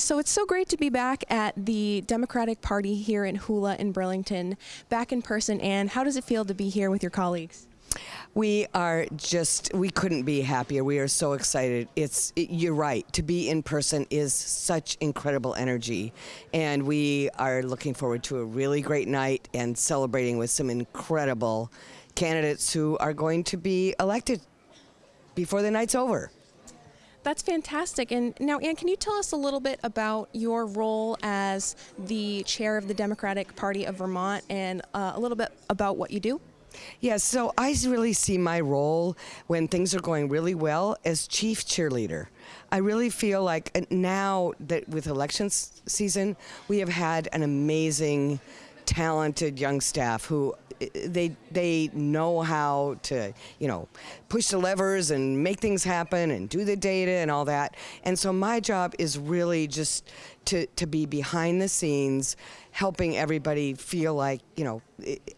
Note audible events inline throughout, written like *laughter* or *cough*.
So it's so great to be back at the Democratic Party here in Hula in Burlington, back in person. And how does it feel to be here with your colleagues? We are just, we couldn't be happier. We are so excited. It's, it, you're right, to be in person is such incredible energy. And we are looking forward to a really great night and celebrating with some incredible candidates who are going to be elected before the night's over. That's fantastic. And now, Anne, can you tell us a little bit about your role as the chair of the Democratic Party of Vermont and uh, a little bit about what you do? Yeah, so I really see my role when things are going really well as chief cheerleader. I really feel like uh, now that with elections season, we have had an amazing, talented young staff who they they know how to you know push the levers and make things happen and do the data and all that. And so my job is really just to to be behind the scenes, helping everybody feel like you know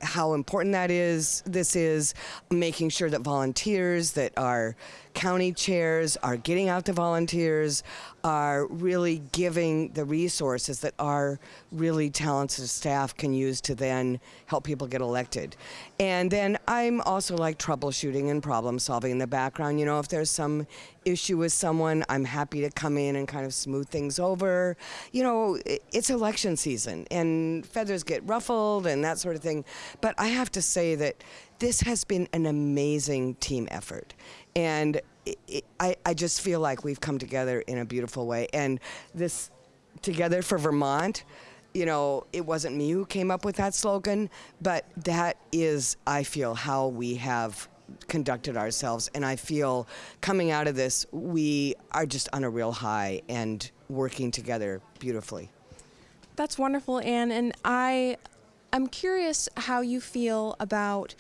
how important that is. This is making sure that volunteers that are county chairs are getting out to volunteers, are really giving the resources that our really talented staff can use to then help people get elected. And then I'm also like troubleshooting and problem solving in the background. You know, if there's some issue with someone, I'm happy to come in and kind of smooth things over. You know, it's election season and feathers get ruffled and that sort of thing. But I have to say that this has been an amazing team effort. And it, it, I, I just feel like we've come together in a beautiful way. And this Together for Vermont, you know, it wasn't me who came up with that slogan, but that is, I feel, how we have conducted ourselves. And I feel coming out of this, we are just on a real high and working together beautifully. That's wonderful, Anne. And I, I'm curious how you feel about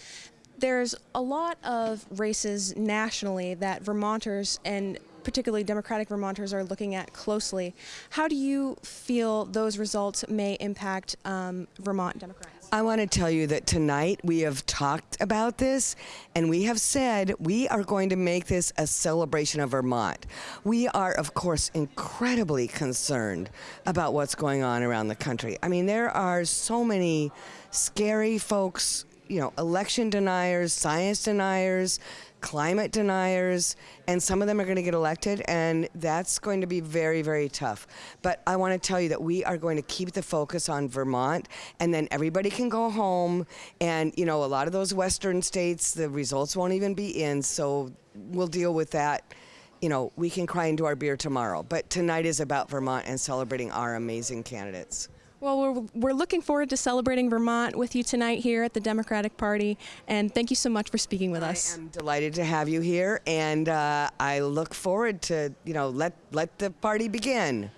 there's a lot of races nationally that Vermonters and particularly Democratic Vermonters are looking at closely. How do you feel those results may impact um, Vermont Democrats? I want to tell you that tonight we have talked about this and we have said we are going to make this a celebration of Vermont. We are, of course, incredibly concerned about what's going on around the country. I mean, there are so many scary folks you know, election deniers, science deniers, climate deniers, and some of them are going to get elected, and that's going to be very, very tough. But I want to tell you that we are going to keep the focus on Vermont, and then everybody can go home. And, you know, a lot of those western states, the results won't even be in, so we'll deal with that. You know, we can cry into our beer tomorrow. But tonight is about Vermont and celebrating our amazing candidates. Well, we're, we're looking forward to celebrating Vermont with you tonight here at the Democratic Party, and thank you so much for speaking with us. I am delighted to have you here, and uh, I look forward to, you know, let, let the party begin.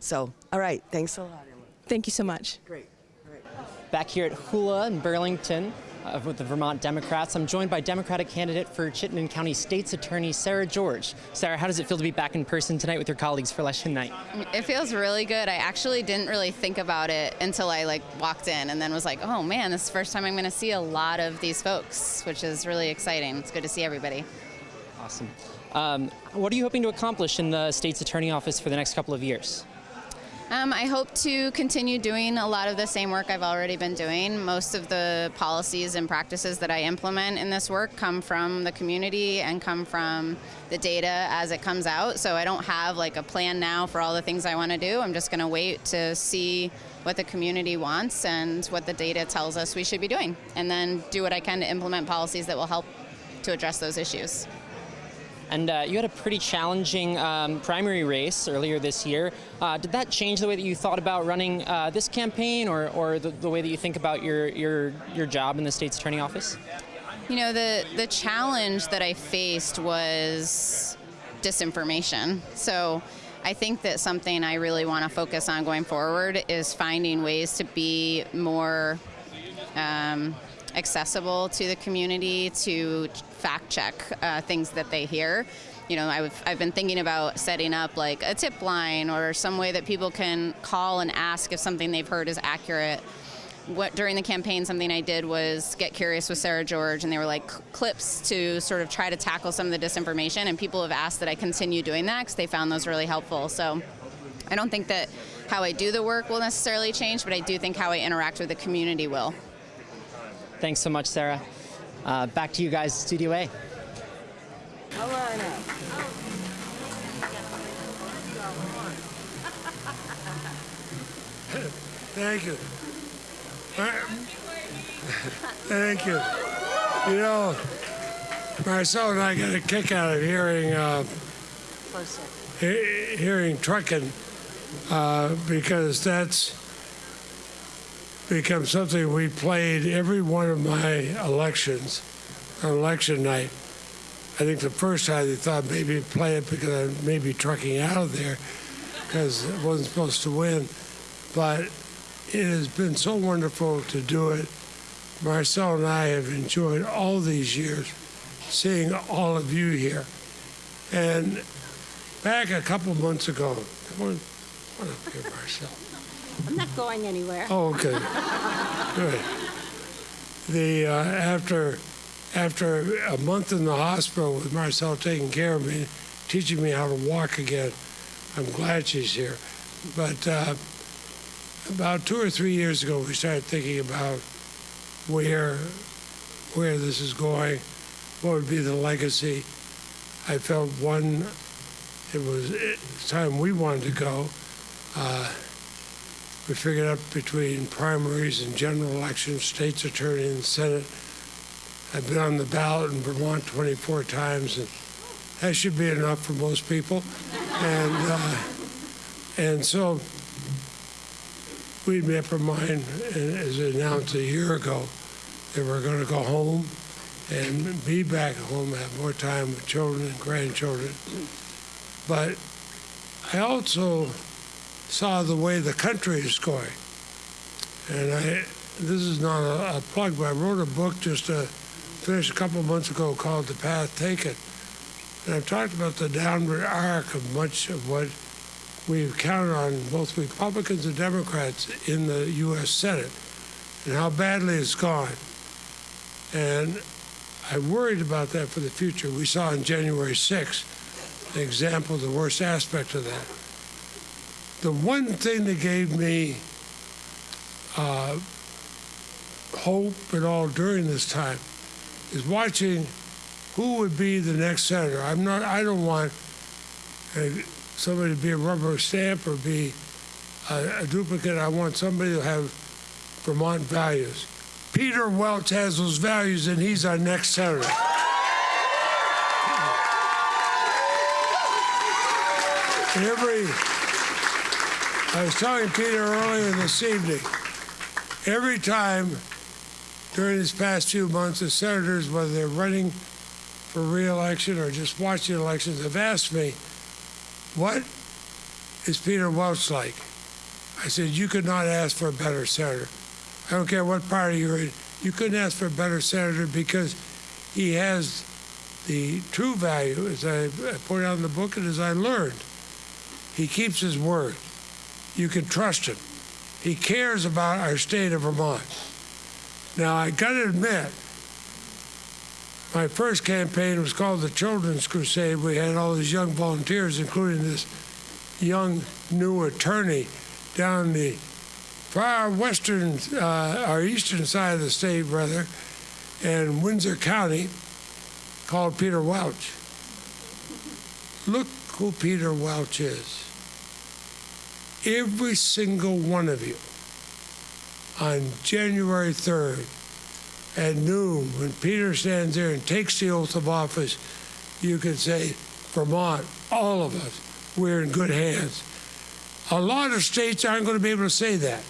So, all right, thanks a lot, Emily. Thank you so much. Great. Back here at Hula in Burlington, uh, with the Vermont Democrats. I'm joined by Democratic candidate for Chittenden County State's Attorney Sarah George. Sarah, how does it feel to be back in person tonight with your colleagues for election night? It feels really good. I actually didn't really think about it until I like walked in and then was like, oh man, this is the first time I'm going to see a lot of these folks, which is really exciting. It's good to see everybody. Awesome. Um, what are you hoping to accomplish in the state's attorney office for the next couple of years? Um, I hope to continue doing a lot of the same work I've already been doing. Most of the policies and practices that I implement in this work come from the community and come from the data as it comes out. So I don't have like a plan now for all the things I want to do. I'm just going to wait to see what the community wants and what the data tells us we should be doing, and then do what I can to implement policies that will help to address those issues. And uh, you had a pretty challenging um, primary race earlier this year. Uh, did that change the way that you thought about running uh, this campaign or, or the, the, way that you think about your, your, your job in the state's attorney office? You know, the, the challenge that I faced was disinformation. So I think that something I really want to focus on going forward is finding ways to be more um, accessible to the community to fact check uh, things that they hear. You know, I've, I've been thinking about setting up like a tip line or some way that people can call and ask if something they've heard is accurate. What during the campaign, something I did was get curious with Sarah George, and they were like clips to sort of try to tackle some of the disinformation. And people have asked that I continue doing that because they found those really helpful. So I don't think that how I do the work will necessarily change, but I do think how I interact with the community will. Thanks so much, Sarah. Uh, back to you guys, Studio A. Thank you. Thank you. You know, Marcelle and I got a kick out of hearing uh, he- hearing trucking uh, because that's become something we played every one of my elections on election night. I think the first time they thought maybe play it because I may be trucking out of there because I wasn't supposed to win. But it has been so wonderful to do it. Marcelle and I have enjoyed all these years seeing all of you here. And back a couple months ago, come on, come on up here, Marcelle. I'm not going anywhere. Oh, okay. *laughs* Good. The uh, after after a month in the hospital with Marcelle taking care of me, teaching me how to walk again, I'm glad she's here. But uh, about two or three years ago, we started thinking about where where this is going, what would be the legacy. I felt one, it was time we wanted to go. Uh, we figured out between primaries and general elections, state's attorney and Senate. I've been on the ballot in Vermont 24 times, and that should be enough for most people. And uh, and so we made up our mind, and as announced a year ago, that we're going to go home and be back home, have more time with children and grandchildren. But I also saw the way the country is going. And I, this is not a, a plug, but I wrote a book just uh, finished a couple of months ago called The Path Taken. And I've talked about the downward arc of much of what we've counted on, both Republicans and Democrats, in the U.S. Senate, and how badly it's gone. And I worried about that for the future. We saw on January 6th an example the worst aspect of that the one thing that gave me uh, hope and all during this time is watching who would be the next senator. I'm not. I don't want uh, somebody to be a rubber stamp or be a, a duplicate. I want somebody to have Vermont values. Peter Welch has those values, and he's our next senator. Every I was telling Peter earlier this evening, every time during these past few months, the senators, whether they're running for reelection or just watching elections, have asked me, what is Peter Welch like? I said, you could not ask for a better senator. I don't care what party you're in. You couldn't ask for a better senator because he has the true value, as I point out in the book and as I learned. He keeps his word you can trust him. He cares about our state of Vermont. Now, I got to admit, my first campaign was called the Children's Crusade. We had all these young volunteers, including this young new attorney down the far western, uh, our eastern side of the state, rather, in Windsor County, called Peter Welch. Look who Peter Welch is every single one of you on January 3rd at noon, when Peter stands there and takes the oath of office, you can say, Vermont, all of us, we're in good hands. A lot of states aren't going to be able to say that.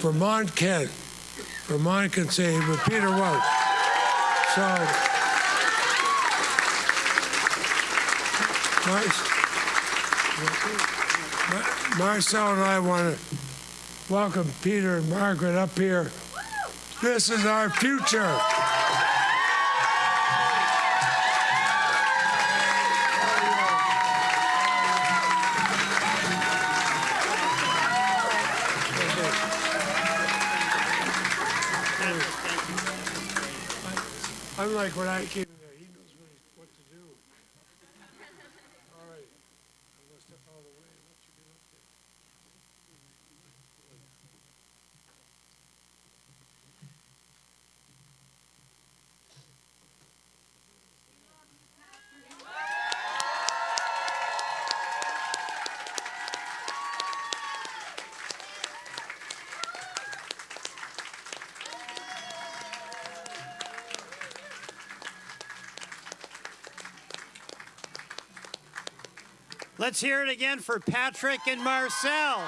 Vermont can. Vermont can say it with Peter Welch. So, nice. Marcelle and I want to welcome Peter and Margaret up here. This is our future. Unlike when I came in there, he knows what, he, what to do. All right. I'm going to step out of the way and let you get up Let's hear it again for Patrick and Marcelle.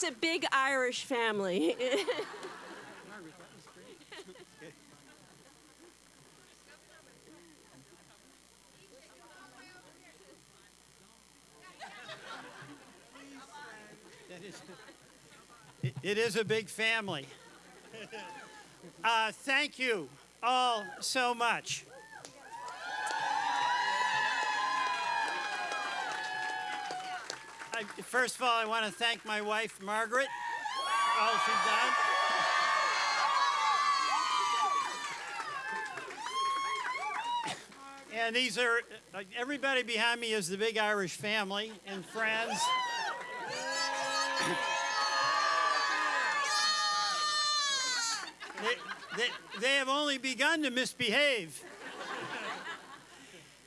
It's a big Irish family. *laughs* It- is a big family. *laughs* Uh, thank you all so much. First of all, I want to thank my wife, Margaret, for all she's done. And these are, uh, everybody behind me is the big Irish family and friends. They, they, they have only begun to misbehave.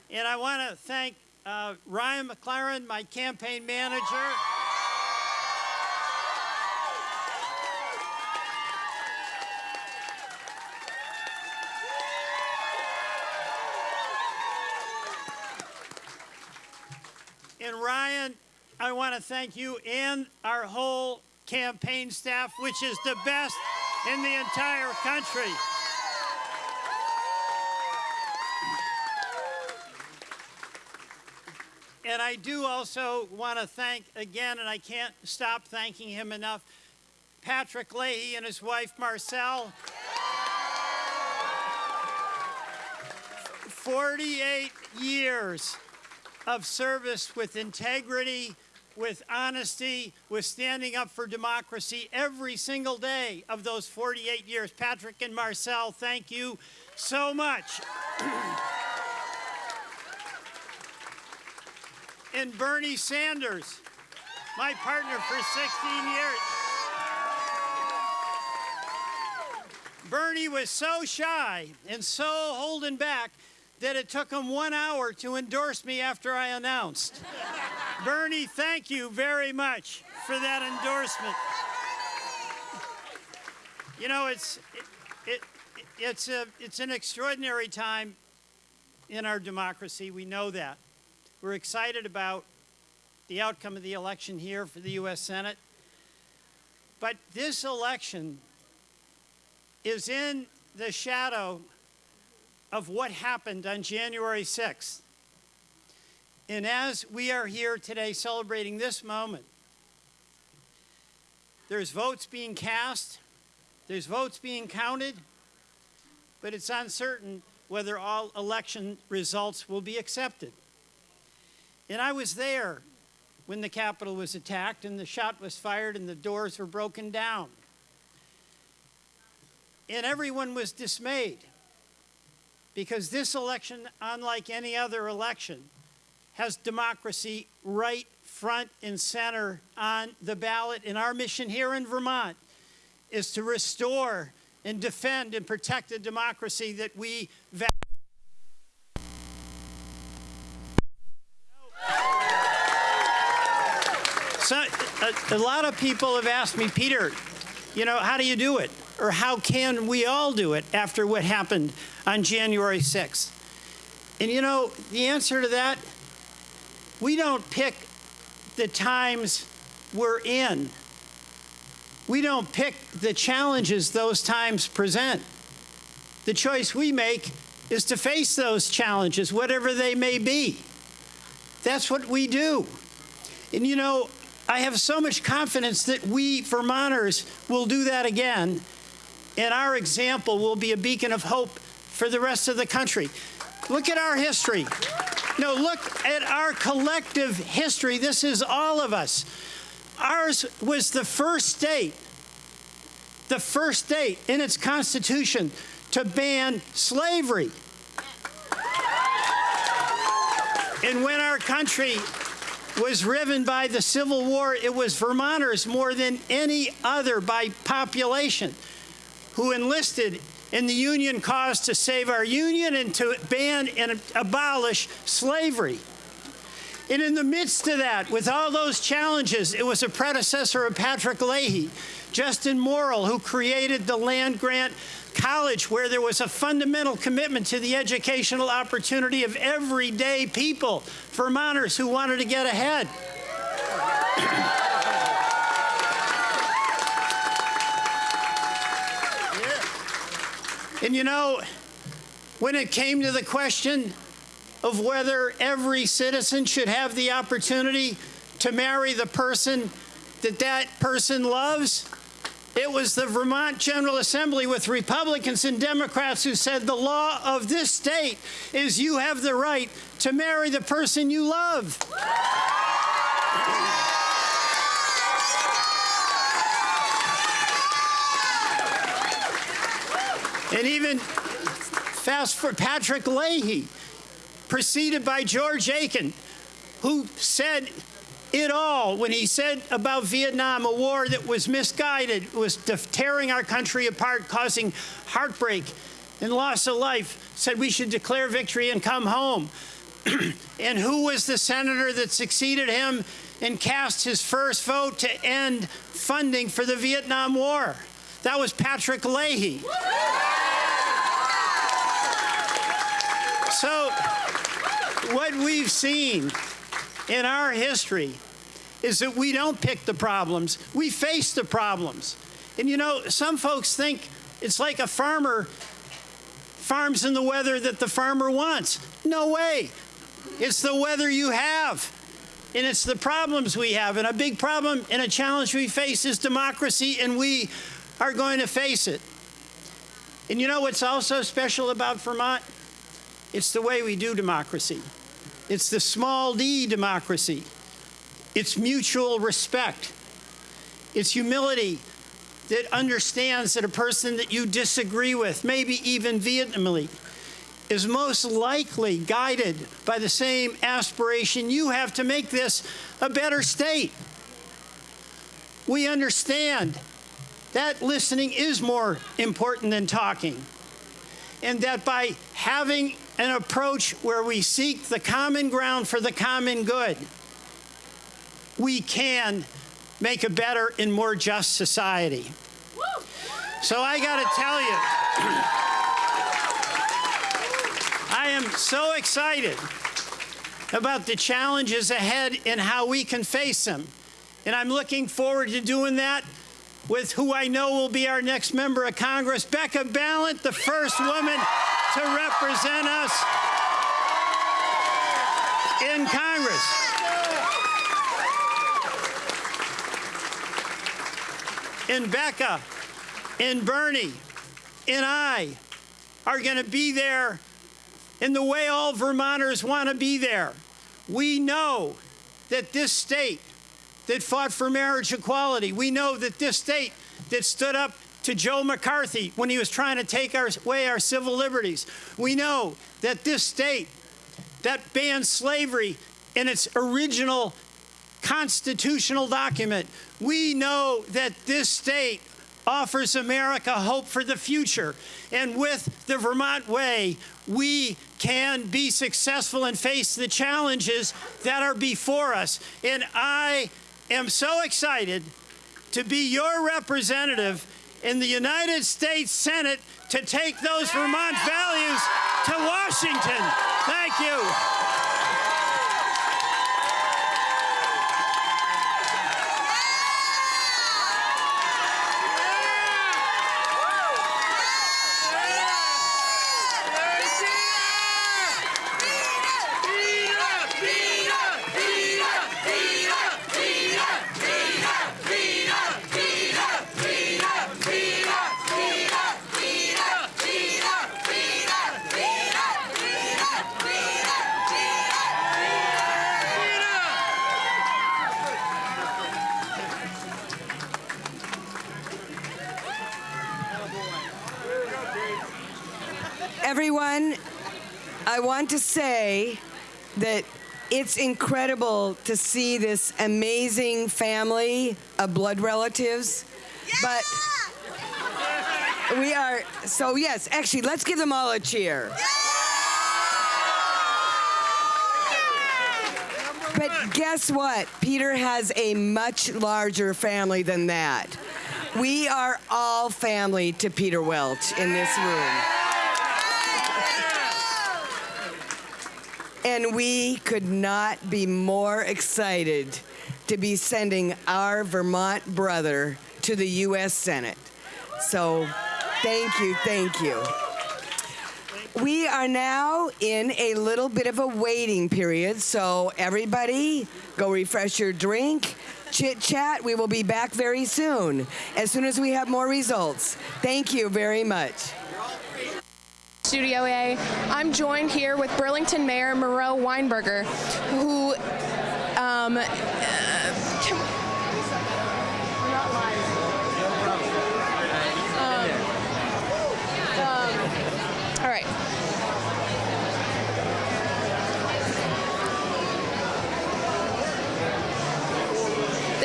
and I want to thank uh, Ryan McLaren, my campaign manager. And Ryan, I want to thank you and our whole campaign staff, which is the best in the entire country. And I do also want to thank again, and I can't stop thanking him enough, Patrick Leahy and his wife Marcelle. 48 years of service with integrity, with honesty, with standing up for democracy every single day of those 48 years. Patrick and Marcelle, thank you so much. *clears throat* and Bernie Sanders, my partner for 16 years. Bernie was so shy and so holding back that it took him one hour to endorse me after I announced. Bernie, thank you very much for that endorsement. You know, it's it, it, it's a it's an extraordinary time in our democracy. We know that. We're excited about the outcome of the election here for the U.S. Senate. But this election is in the shadow of what happened on January 6th. And as we are here today celebrating this moment, there's votes being cast, there's votes being counted, but it's uncertain whether all election results will be accepted. And I was there when the Capitol was attacked and the shot was fired and the doors were broken down. And everyone was dismayed because this election, unlike any other election, has democracy right front and center on the ballot. And our mission here in Vermont is to restore and defend and protect the democracy that we value. So, a, a lot of people have asked me, Peter, you know, how do you do it? Or how can we all do it after what happened on January 6th? And you know, the answer to that, we don't pick the times we're in. We don't pick the challenges those times present. The choice we make is to face those challenges, whatever they may be. That's what we do. And you know, I have so much confidence that we Vermonters will do that again, and our example will be a beacon of hope for the rest of the country. Look at our history. No, look at our collective history. This is all of us. Ours was the first state, the first state in its constitution to ban slavery. And when our country was riven by the Civil War, it was Vermonters more than any other by population who enlisted in the Union cause to save our Union and to ban and abolish slavery. And in the midst of that, with all those challenges, it was a predecessor of Patrick Leahy, Justin Morrill, who created the land grant college where there was a fundamental commitment to the educational opportunity of everyday people, Vermonters who wanted to get ahead. And you know, when it came to the question of whether every citizen should have the opportunity to marry the person that that person loves, it was the Vermont General Assembly with Republicans and Democrats who said the law of this state is you have the right to marry the person you love. And even fast for Patrick Leahy, preceded by George Aiken, who said it all when he said about Vietnam, a war that was misguided, was tearing our country apart, causing heartbreak and loss of life, said we should declare victory and come home. *clears throat* and who was the senator that succeeded him and cast his first vote to end funding for the Vietnam War? That was Patrick Leahy. So, what we've seen in our history is that we don't pick the problems, we face the problems. And you know, some folks think it's like a farmer farms in the weather that the farmer wants. No way. It's the weather you have. And it's the problems we have. And a big problem and a challenge we face is democracy, and we are going to face it. And you know what's also special about Vermont? It's the way we do democracy. It's the small d democracy. It's mutual respect. It's humility that understands that a person that you disagree with, maybe even vehemently, is most likely guided by the same aspiration you have to make this a better state. We understand that listening is more important than talking. And that by having an approach where we seek the common ground for the common good, we can make a better and more just society. So I got to tell you, I am so excited about the challenges ahead and how we can face them. And I'm looking forward to doing that with who I know will be our next member of Congress, Becca Balint, the first woman to represent us in Congress. And Becca and Bernie and I are going to be there in the way all Vermonters want to be there. We know that this state that fought for marriage equality, we know that this state that stood up to Joe McCarthy when he was trying to take our, away our civil liberties. We know that this state that banned slavery in its original constitutional document, we know that this state offers America hope for the future. And with the Vermont Way, we can be successful and face the challenges that are before us. And I am so excited to be your representative in the United States Senate to take those Vermont values to Washington. Thank you. It's incredible to see this amazing family of blood relatives. But we are, so yes, actually, let's give them all a cheer. But guess what? Peter has a much larger family than that. We are all family to Peter Welch in this room. And we could not be more excited to be sending our Vermont brother to the U.S. Senate. So thank you, thank you. We are now in a little bit of a waiting period, so everybody go refresh your drink, chit chat. We will be back very soon, as soon as we have more results. Thank you very much. Studio A. I'm joined here with Burlington Mayor Miro Weinberger, who um,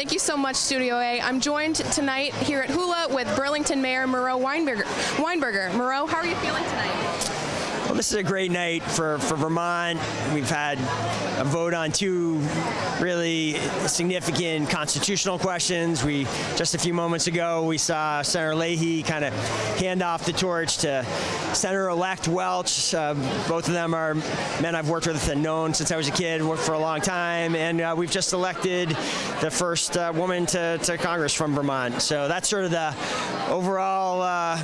Thank you so much, Studio A. I'm joined tonight here at Hula with Burlington Mayor Miro Weinberger. Weinberger. Miro, how are you feeling tonight? This is a great night for, for Vermont. We've had a vote on two really significant constitutional questions. We just a few moments ago we saw Senator Leahy kind of hand off the torch to Senator-elect Welch. Uh, both of them are men I've worked with and known since I was a kid, worked for a long time, and uh, we've just elected the first uh, woman to, to Congress from Vermont. So that's sort of the overall uh,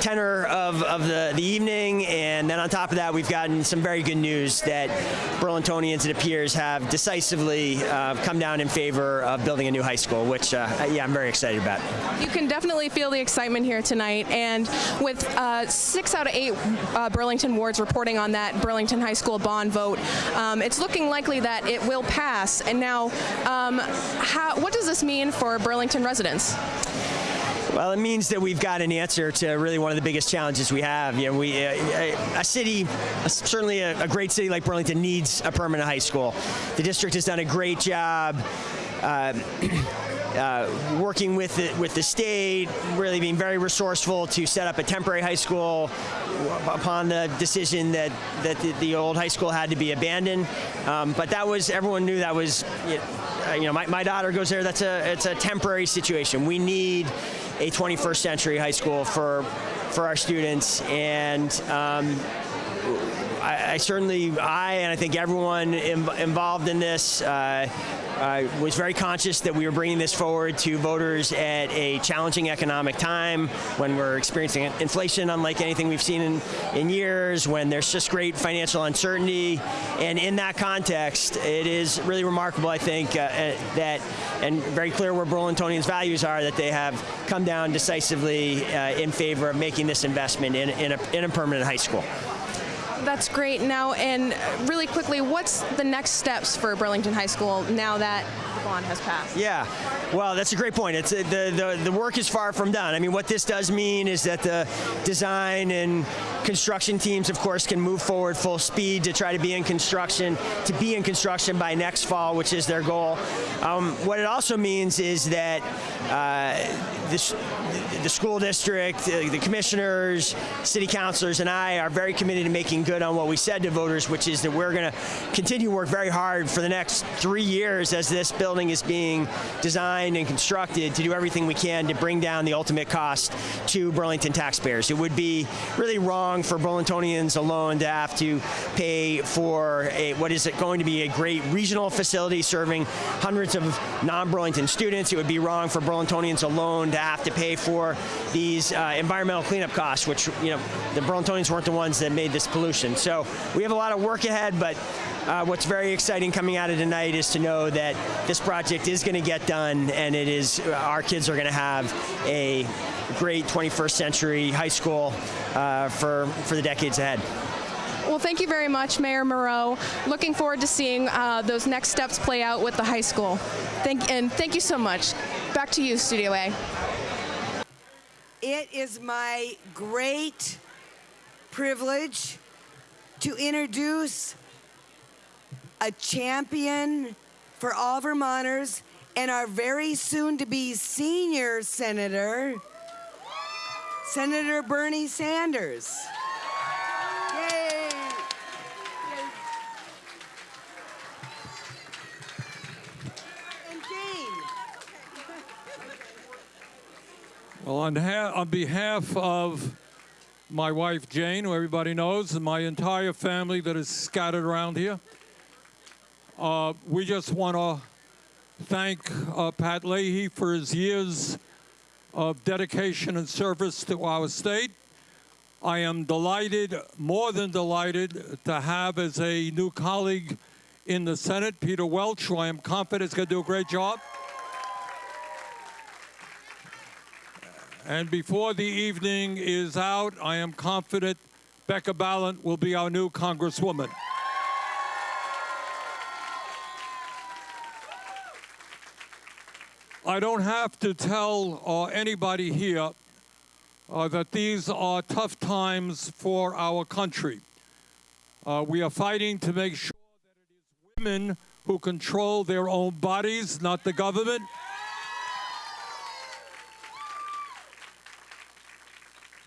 tenor of, of the, the evening. And then on top of that, we've gotten some very good news that Burlingtonians, it appears, have decisively uh, come down in favor of building a new high school, which, uh, yeah, I'm very excited about. You can definitely feel the excitement here tonight. And with uh, six out of eight uh, Burlington wards reporting on that Burlington High School bond vote, um, it's looking likely that it will pass. And now, um, how, what does this mean for Burlington residents? Well, it means that we've got an answer to really one of the biggest challenges we have. You know, we uh, a city, certainly a, a great city like Burlington, needs a permanent high school. The district has done a great job. Uh, *clears throat* uh, working with the, with the state, really being very resourceful to set up a temporary high school upon the decision that, that the, the old high school had to be abandoned. Um, but that was, everyone knew that was, you know, uh, you know, my, my daughter goes there, that's a, it's a temporary situation. We need a 21st century high school for, for our students. And um, I, I, certainly, I and I think everyone Im involved in this uh, uh, was very conscious that we were bringing this forward to voters at a challenging economic time when we're experiencing inflation unlike anything we've seen in, in years, when there's just great financial uncertainty. And in that context, it is really remarkable, I think, uh, uh that, and very clear where Burlingtonians' values are, that they have come down decisively uh, in favor of making this investment in, in, a, in a permanent high school. That's great. Now, and really quickly, what's the next steps for Burlington High School now that has passed? Yeah, well, that's a great point. It's uh, the, the the work is far from done. I mean, what this does mean is that the design and construction teams, of course, can move forward full speed to try to be in construction, to be in construction by next fall, which is their goal. Um, what it also means is that uh, this, the school district, the commissioners, city councilors, and I are very committed to making good on what we said to voters, which is that we're going to continue to work very hard for the next three years as this building is being designed and constructed to do everything we can to bring down the ultimate cost to Burlington taxpayers. It would be really wrong for Burlingtonians alone to have to pay for a, what is it going to be a great regional facility serving hundreds of non-Burlington students. It would be wrong for Burlingtonians alone to have to pay for these uh, environmental cleanup costs, which, you know, the Burlingtonians weren't the ones that made this pollution. So we have a lot of work ahead, but uh, what's very exciting coming out of tonight is to know that this project is going to get done and it is, our kids are going to have a great 21st century high school uh, for, for the decades ahead. Well, thank you very much, Mayor Miro. Looking forward to seeing uh, those next steps play out with the high school. Thank, and thank you so much. Back to you, Studio A. It is my great privilege to introduce a champion for all Vermonters and our very soon to be senior senator, Senator Bernie Sanders. Well, on, on behalf of my wife Jane, who everybody knows, and my entire family that is scattered around here, uh, we just want to thank uh, Pat Leahy for his years of dedication and service to our state. I am delighted, more than delighted, to have as a new colleague in the Senate, Peter Welch, who I am confident is going to do a great job. And before the evening is out, I am confident Becca Balint will be our new Congresswoman. I don't have to tell uh, anybody here uh, that these are tough times for our country. Uh, we are fighting to make sure that it is women who control their own bodies, not the government.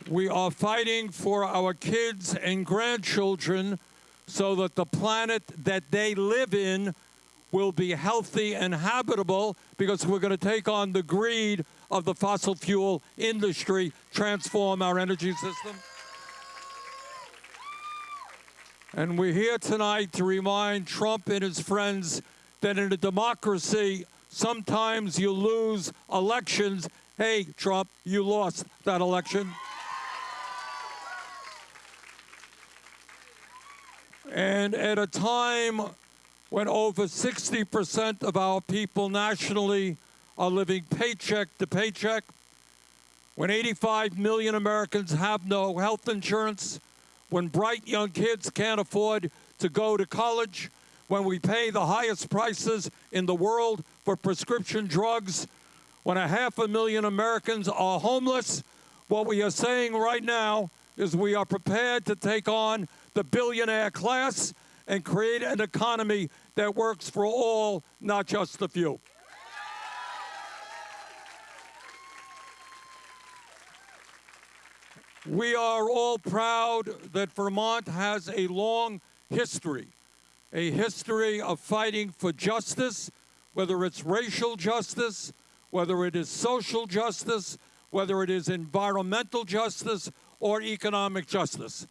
We are fighting for our kids and grandchildren so that the planet that they live in will be healthy and habitable because we're going to take on the greed of the fossil fuel industry, transform our energy system. And we're here tonight to remind Trump and his friends that in a democracy, sometimes you lose elections. Hey, Trump, you lost that election. And at a time when over 60% of our people nationally are living paycheck to paycheck, when 85 million Americans have no health insurance, when bright young kids can't afford to go to college, when we pay the highest prices in the world for prescription drugs, when a half a million Americans are homeless, what we are saying right now is we are prepared to take on the billionaire class and create an economy that works for all, not just the few. We are all proud that Vermont has a long history, a history of fighting for justice, whether it's racial justice, whether it is social justice, whether it is environmental justice or economic justice.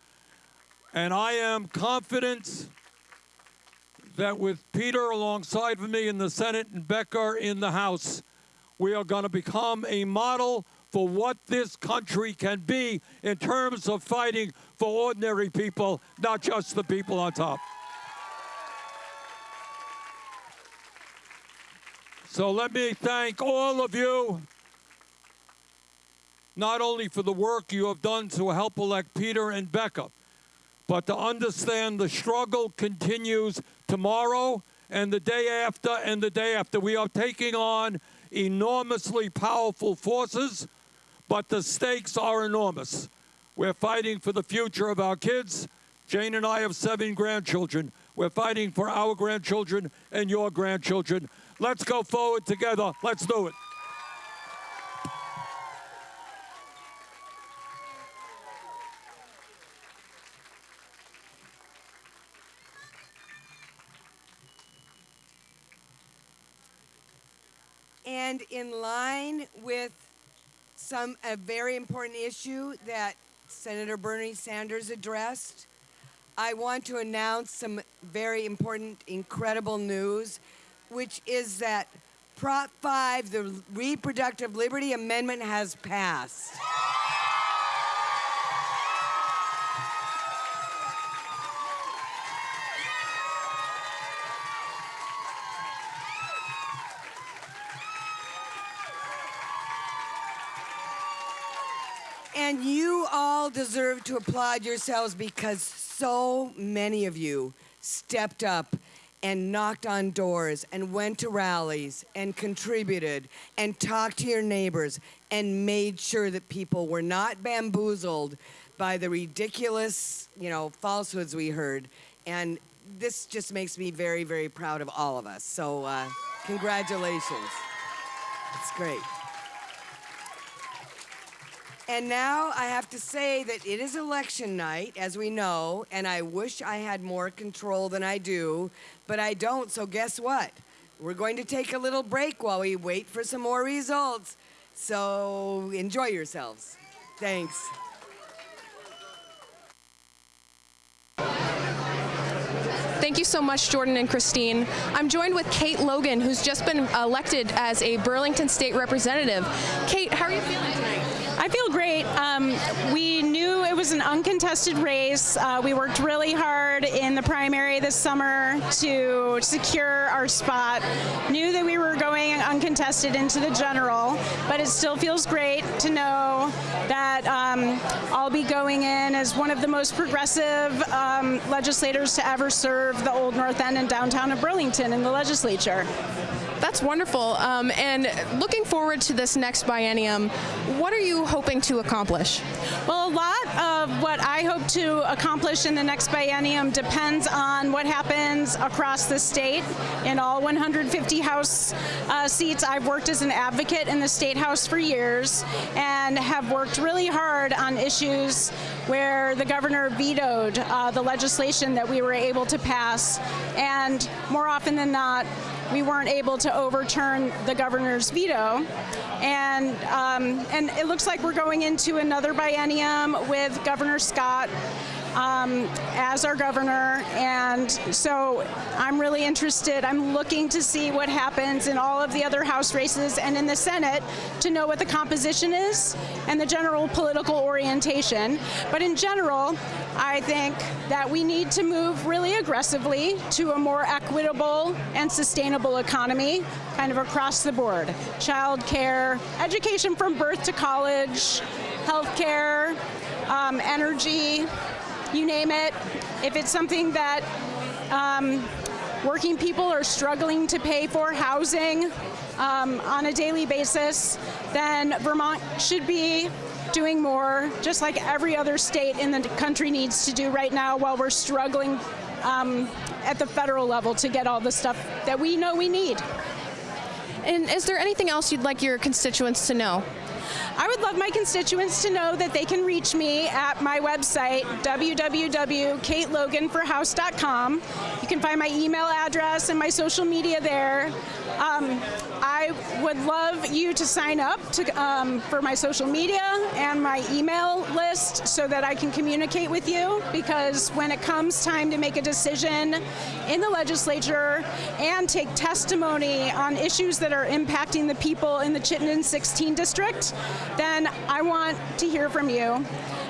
And I am confident that with Peter alongside of me in the Senate and Becca in the House, we are going to become a model for what this country can be in terms of fighting for ordinary people, not just the people on top. So let me thank all of you, not only for the work you have done to help elect Peter and Becca, but to understand the struggle continues tomorrow and the day after and the day after. We are taking on enormously powerful forces, but the stakes are enormous. We're fighting for the future of our kids. Jane and I have seven grandchildren. We're fighting for our grandchildren and your grandchildren. Let's go forward together. Let's do it. And in line with some a very important issue that Senator Bernie Sanders addressed, I want to announce some very important, incredible news, which is that Prop 5, the Reproductive Liberty Amendment, has passed. And you all deserve to applaud yourselves because so many of you stepped up and knocked on doors and went to rallies and contributed and talked to your neighbors and made sure that people were not bamboozled by the ridiculous, you know, falsehoods we heard. And this just makes me very, very proud of all of us. So, uh, congratulations. It's great. And now I have to say that it is election night, as we know, and I wish I had more control than I do, but I don't, so guess what? We're going to take a little break while we wait for some more results. So enjoy yourselves. Thanks. Thank you so much, Jordan and Christine. I'm joined with Kate Logan, who's just been elected as a Burlington State Representative. Kate, how are you feeling great. Um, we it was an uncontested race. Uh, we worked really hard in the primary this summer to secure our spot. Knew that we were going uncontested into the general, but it still feels great to know that um, I'll be going in as one of the most progressive um, legislators to ever serve the Old North End and downtown of Burlington in the legislature. That's wonderful. Um, and looking forward to this next biennium, what are you hoping to accomplish? Well, a lot of what I hope to accomplish in the next biennium depends on what happens across the state in all 150 House uh, seats. I've worked as an advocate in the State House for years and have worked really hard on issues where the governor vetoed uh, the legislation that we were able to pass. And more often than not, we weren't able to overturn the governor's veto. And, um, and it looks like we're going into another biennium with Governor Scott um, as our governor. And so I'm really interested. I'm looking to see what happens in all of the other House races and in the Senate to know what the composition is and the general political orientation. But in general, I think that we need to move really aggressively to a more equitable and sustainable economy, kind of across the board. Child care, education from birth to college, health care, um, energy, you name it. If it's something that um, working people are struggling to pay for housing um, on a daily basis, then Vermont should be doing more, just like every other state in the country needs to do right now while we're struggling um, at the federal level to get all the stuff that we know we need. And is there anything else you'd like your constituents to know? I would love my constituents to know that they can reach me at my website, www.kateloganforhouse.com. You can find my email address and my social media there. Um, I would love you to sign up to, um, for my social media and my email list so that I can communicate with you because when it comes time to make a decision in the legislature and take testimony on issues that are impacting the people in the Chittenden 16 district, then I want to hear from you.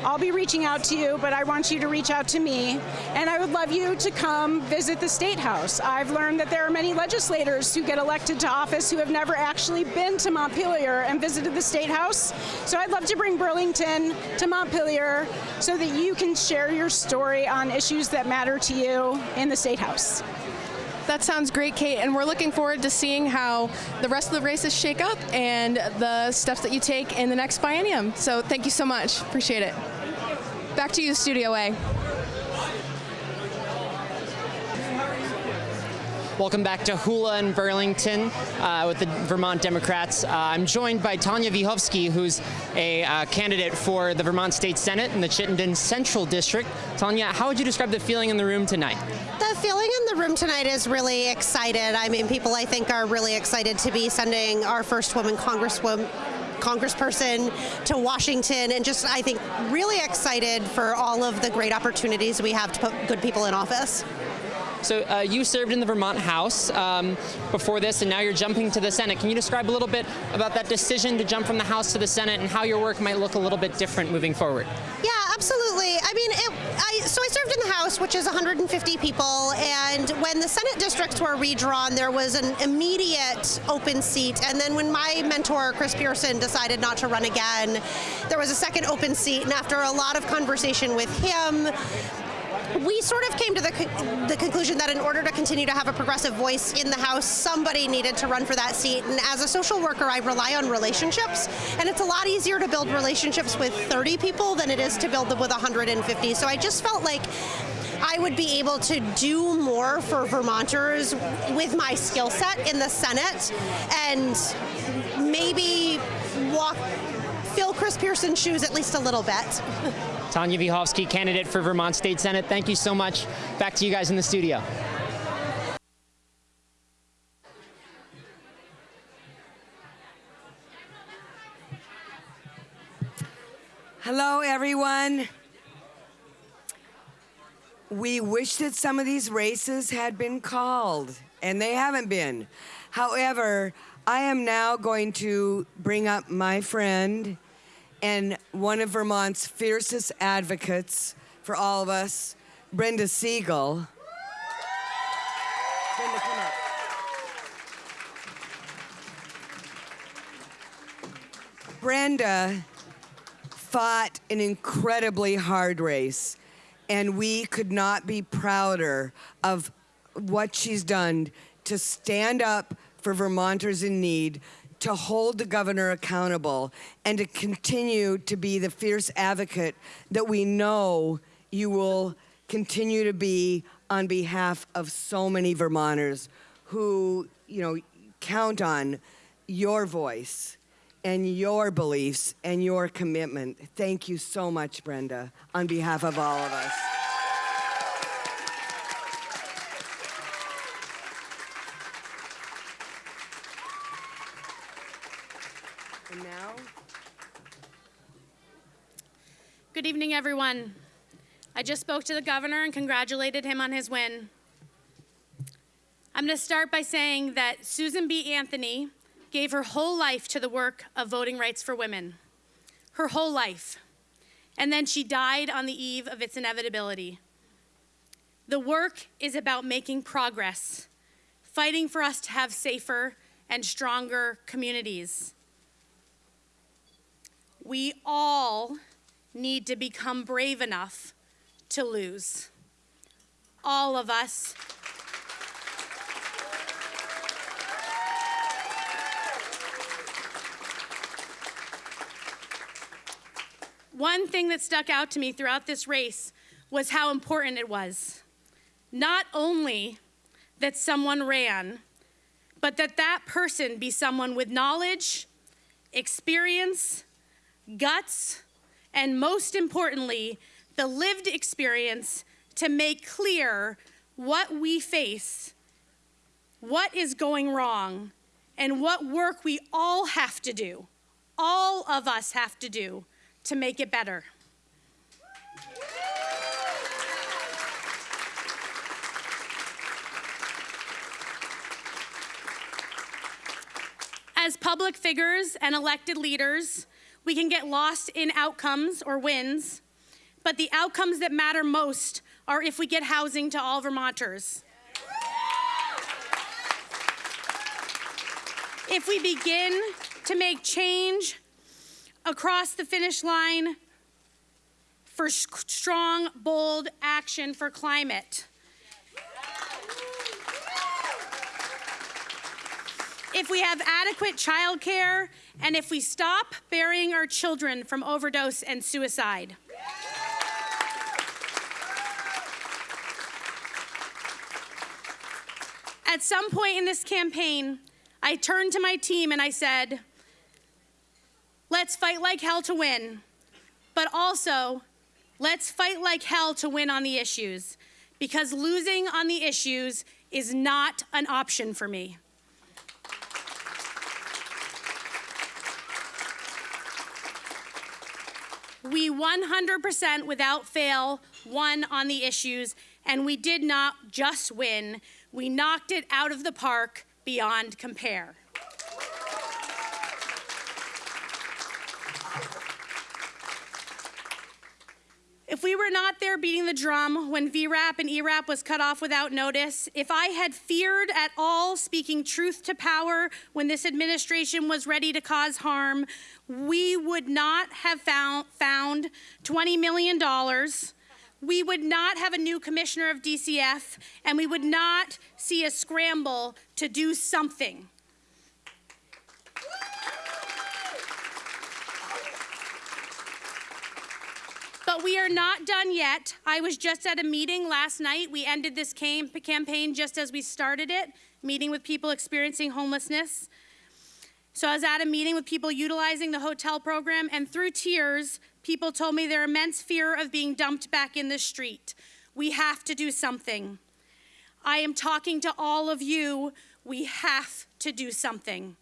I'll be reaching out to you, but I want you to reach out to me. And I would love you to come visit the State House. I've learned that there are many legislators who get elected to office who have never actually been to Montpelier and visited the State House. So I'd love to bring Burlington to Montpelier so that you can share your story on issues that matter to you in the State House. That sounds great, Kate, and we're looking forward to seeing how the rest of the races shake up and the steps that you take in the next biennium. So thank you so much. Appreciate it. Back to you, Studio A. Welcome back to Hula in Burlington uh, with the Vermont Democrats. Uh, I'm joined by Tanya Vyhovsky, who's a uh, candidate for the Vermont State Senate in the Chittenden Central District. Tanya, how would you describe the feeling in the room tonight? The feeling in the room tonight is really excited. I mean, people I think are really excited to be sending our first woman congresswoman congressperson to Washington and just I think really excited for all of the great opportunities we have to put good people in office. So uh, you served in the Vermont House um, before this, and now you're jumping to the Senate. Can you describe a little bit about that decision to jump from the House to the Senate and how your work might look a little bit different moving forward? Yeah, absolutely. I mean, it, I, so I served in the House, which is 150 people, and when the Senate districts were redrawn, there was an immediate open seat. And then when my mentor, Chris Pearson, decided not to run again, there was a second open seat. And after a lot of conversation with him, we sort of came to the, con- the conclusion that in order to continue to have a progressive voice in the House, somebody needed to run for that seat. And as a social worker, I rely on relationships, and it's a lot easier to build relationships with 30 people than it is to build them with 150. So I just felt like I would be able to do more for Vermonters with my skill set in the Senate and maybe walk, fill Chris Pearson's shoes at least a little bit. *laughs* Tanya Vyhovsky, candidate for Vermont State Senate. Thank you so much. Back to you guys in the studio. Hello, everyone. We wish that some of these races had been called, and they haven't been. However, I am now going to bring up my friend and one of Vermont's fiercest advocates for all of us, Brenda Siegel. Brenda, come up. Brenda fought an incredibly hard race, and we could not be prouder of what she's done to stand up for Vermonters in need, to hold the governor accountable, and to continue to be the fierce advocate that we know you will continue to be on behalf of so many Vermonters who, you know, count on your voice and your beliefs and your commitment. Thank you so much, Brenda, on behalf of all of us. Everyone. I just spoke to the governor and congratulated him on his win. I'm going to start by saying that Susan B. Anthony gave her whole life to the work of voting rights for women. Her whole life. And then she died on the eve of its inevitability. The work is about making progress, fighting for us to have safer and stronger communities. We all need to become brave enough to lose. All of us. One thing that stuck out to me throughout this race was how important it was. Not only that someone ran, but that that person be someone with knowledge, experience, guts, and most importantly, the lived experience to make clear what we face, what is going wrong, and what work we all have to do, all of us have to do to make it better. As public figures and elected leaders, we can get lost in outcomes or wins, but the outcomes that matter most are if we get housing to all Vermonters. If we begin to make change across the finish line for strong, bold action for climate. If we have adequate childcare and if we stop burying our children from overdose and suicide. At some point in this campaign, I turned to my team and I said, let's fight like hell to win, but also let's fight like hell to win on the issues because losing on the issues is not an option for me. We 100% without fail won on the issues, and we did not just win, we knocked it out of the park beyond compare. If we were not there beating the drum when VRAP and ERAP was cut off without notice, if I had feared at all speaking truth to power when this administration was ready to cause harm, we would not have found, found $20 million we would not have a new commissioner of DCF and we would not see a scramble to do something. But we are not done yet. I was just at a meeting last night. We ended this campaign just as we started it, meeting with people experiencing homelessness. So I was at a meeting with people utilizing the hotel program, and through tears, people told me their immense fear of being dumped back in the street. We have to do something. I am talking to all of you. We have to do something.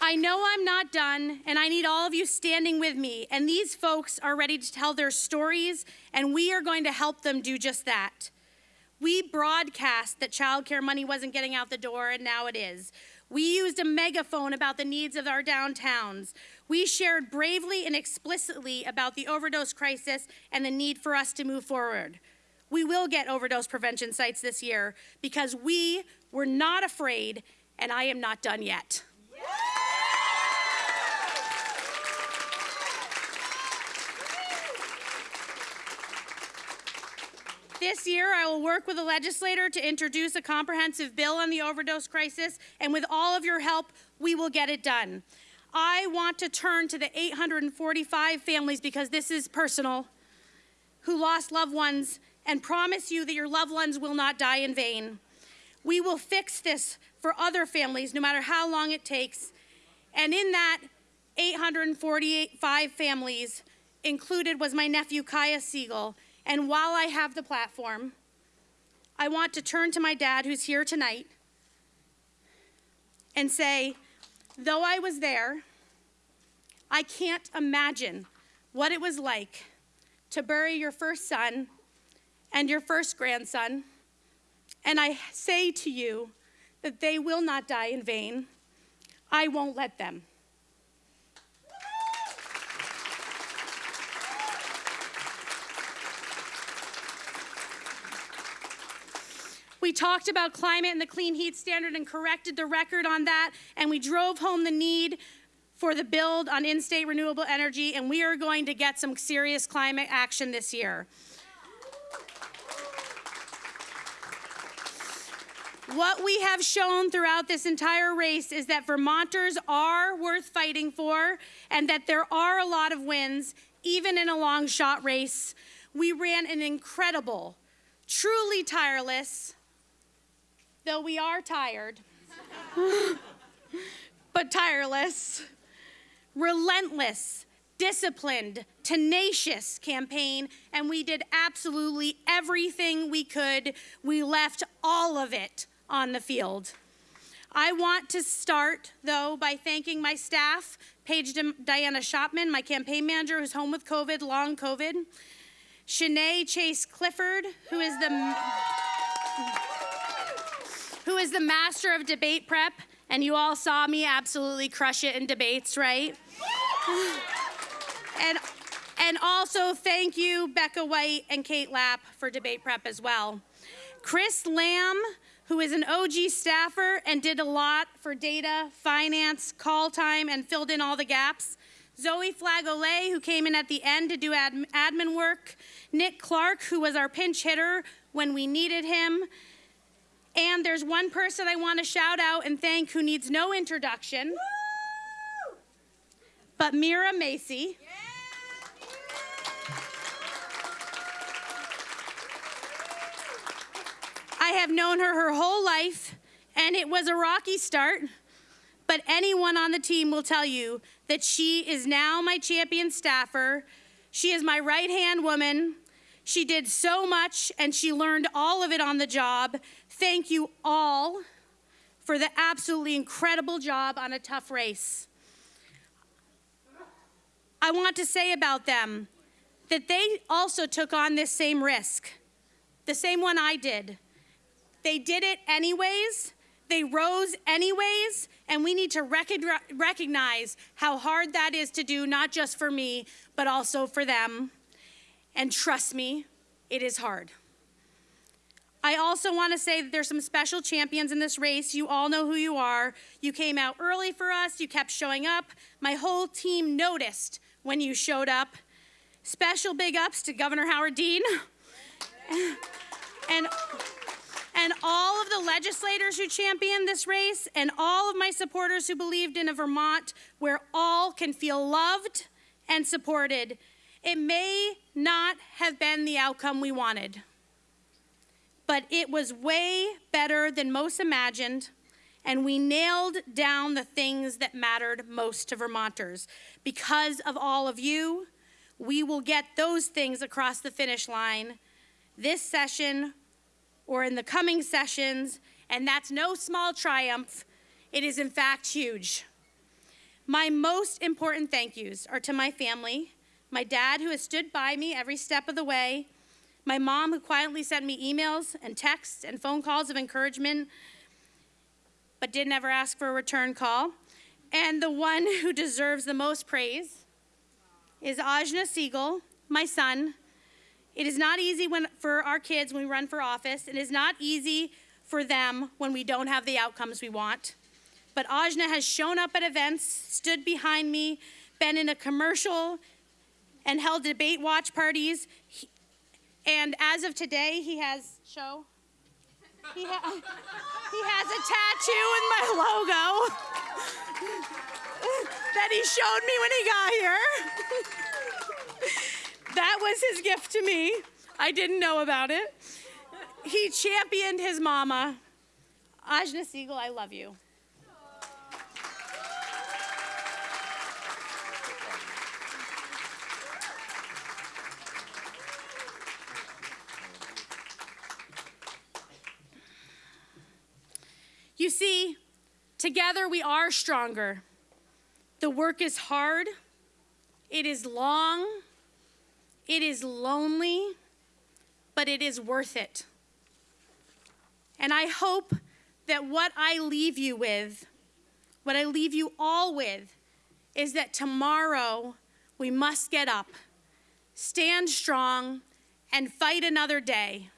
I know I'm not done, and I need all of you standing with me. And these folks are ready to tell their stories, and we are going to help them do just that. We broadcast that childcare money wasn't getting out the door, and now it is. We used a megaphone about the needs of our downtowns. We shared bravely and explicitly about the overdose crisis and the need for us to move forward. We will get overdose prevention sites this year because we were not afraid, and I am not done yet. This year, I will work with the legislator to introduce a comprehensive bill on the overdose crisis, and with all of your help, we will get it done. I want to turn to the 845 families because this is personal who lost loved ones and promise you that your loved ones will not die in vain. We will fix this for other families no matter how long it takes. And in that 845 families included was my nephew Kaya Siegel and while I have the platform, I want to turn to my dad, who's here tonight, and say, though I was there, I can't imagine what it was like to bury your first son and your first grandson. And I say to you that they will not die in vain. I won't let them. We talked about climate and the clean heat standard and corrected the record on that, and we drove home the need for the build on in state renewable energy, and we are going to get some serious climate action this year. What we have shown throughout this entire race is that Vermonters are worth fighting for and that there are a lot of wins, even in a long shot race. We ran an incredible, truly tireless, though we are tired, *laughs* but tireless, relentless, disciplined, tenacious campaign, and we did absolutely everything we could. We left all of it on the field. I want to start, though, by thanking my staff, Paige Diana Shopman, my campaign manager, who's home with COVID, long COVID, Shanae Chase Clifford, who is the who is the master of debate prep, and you all saw me absolutely crush it in debates, right? *sighs* and, and also thank you, Becca White and Kate Lapp, for debate prep as well. Chris Lamb, who is an OG staffer and did a lot for data, finance, call time, and filled in all the gaps. Zoe Flagolay, who came in at the end to do ad admin work. Nick Clark, who was our pinch hitter when we needed him. And there's one person I want to shout out and thank who needs no introduction, Woo! but Mira Macy. Yeah. I have known her her whole life, and it was a rocky start. But anyone on the team will tell you that she is now my champion staffer. She is my right hand woman. She did so much and she learned all of it on the job. Thank you all for the absolutely incredible job on a tough race. I want to say about them that they also took on this same risk, the same one I did. They did it anyways, they rose anyways, and we need to recognize how hard that is to do, not just for me, but also for them. And trust me, it is hard. I also want to say that there's some special champions in this race. You all know who you are. You came out early for us, you kept showing up. My whole team noticed when you showed up. Special big ups to Governor Howard Dean. and and all of the legislators who championed this race, and all of my supporters who believed in a Vermont where all can feel loved and supported. It may not have been the outcome we wanted, but it was way better than most imagined, and we nailed down the things that mattered most to Vermonters. Because of all of you, we will get those things across the finish line this session or in the coming sessions, and that's no small triumph. It is, in fact, huge. My most important thank yous are to my family, my dad, who has stood by me every step of the way, my mom, who quietly sent me emails and texts and phone calls of encouragement, but did never ask for a return call, and the one *laughs* who deserves the most praise is Ajna Siegel, my son, it is not easy when, for our kids when we run for office. It is not easy for them when we don't have the outcomes we want. But Ajna has shown up at events, stood behind me, been in a commercial, and held debate watch parties. And as of today, he has show. He, ha he has a tattoo with my logo that he showed me when he got here. That was his gift to me. I didn't know about it. He championed his mama. Ajna Siegel, I love you. You see, together we are stronger. The work is hard, it is long, it is lonely, but it is worth it. And I hope that what I leave you with, what I leave you all with, is that tomorrow we must get up, stand strong, and fight another day.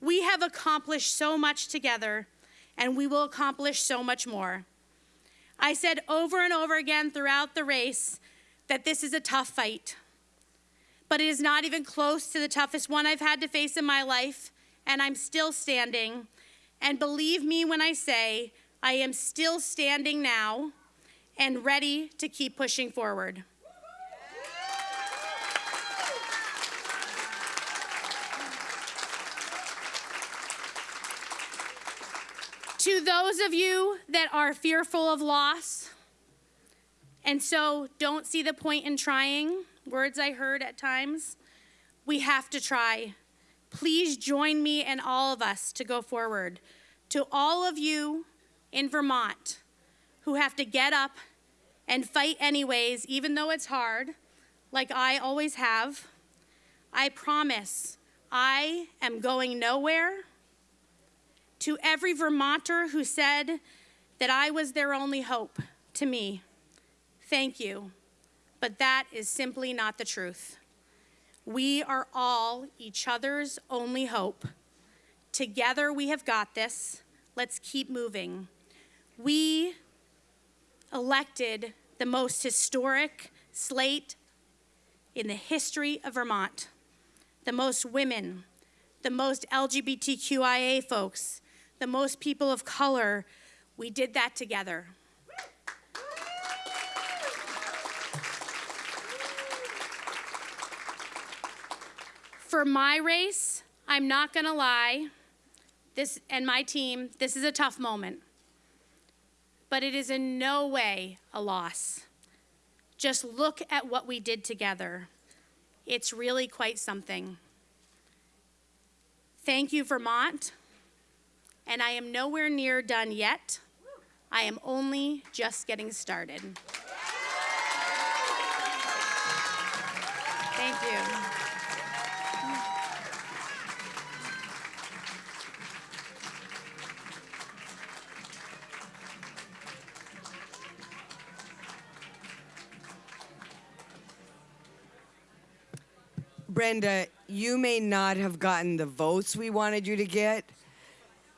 We have accomplished so much together, and we will accomplish so much more. I said over and over again throughout the race that this is a tough fight but it is not even close to the toughest one I've had to face in my life, and I'm still standing. And believe me when I say, I am still standing now and ready to keep pushing forward. To those of you that are fearful of loss and so don't see the point in trying, words I heard at times. We have to try. Please join me and all of us to go forward. To all of you in Vermont who have to get up and fight anyways, even though it's hard, like I always have, I promise I am going nowhere. To every Vermonter who said that I was their only hope, to me, thank you but that is simply not the truth. We are all each other's only hope. Together we have got this. Let's keep moving. We elected the most historic slate in the history of Vermont. The most women, the most LGBTQIA folks, the most people of color. We did that together. For my race, I'm not going to lie, this and my team, this is a tough moment. But it is in no way a loss. Just look at what we did together. It's really quite something. Thank you, Vermont. And I am nowhere near done yet. I am only just getting started. Thank you. Brenda, you may not have gotten the votes we wanted you to get,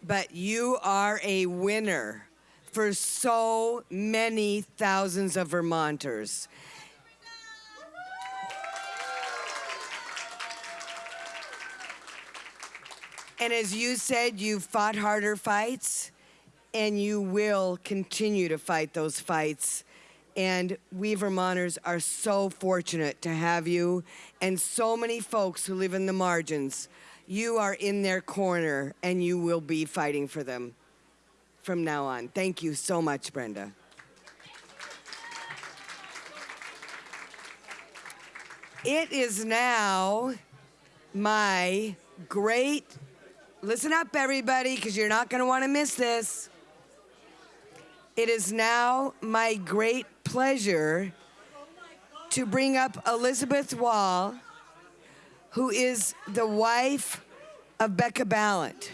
but you are a winner for so many thousands of Vermonters. And as you said, you've fought harder fights, and you will continue to fight those fights. And we Vermonters are so fortunate to have you and so many folks who live in the margins. You are in their corner, and you will be fighting for them from now on. Thank you so much, Brenda. It is now my great Listen up, everybody, because you're not going to want to miss this. It is now my great pleasure to bring up Elizabeth Wohl, who is the wife of Becca Balint.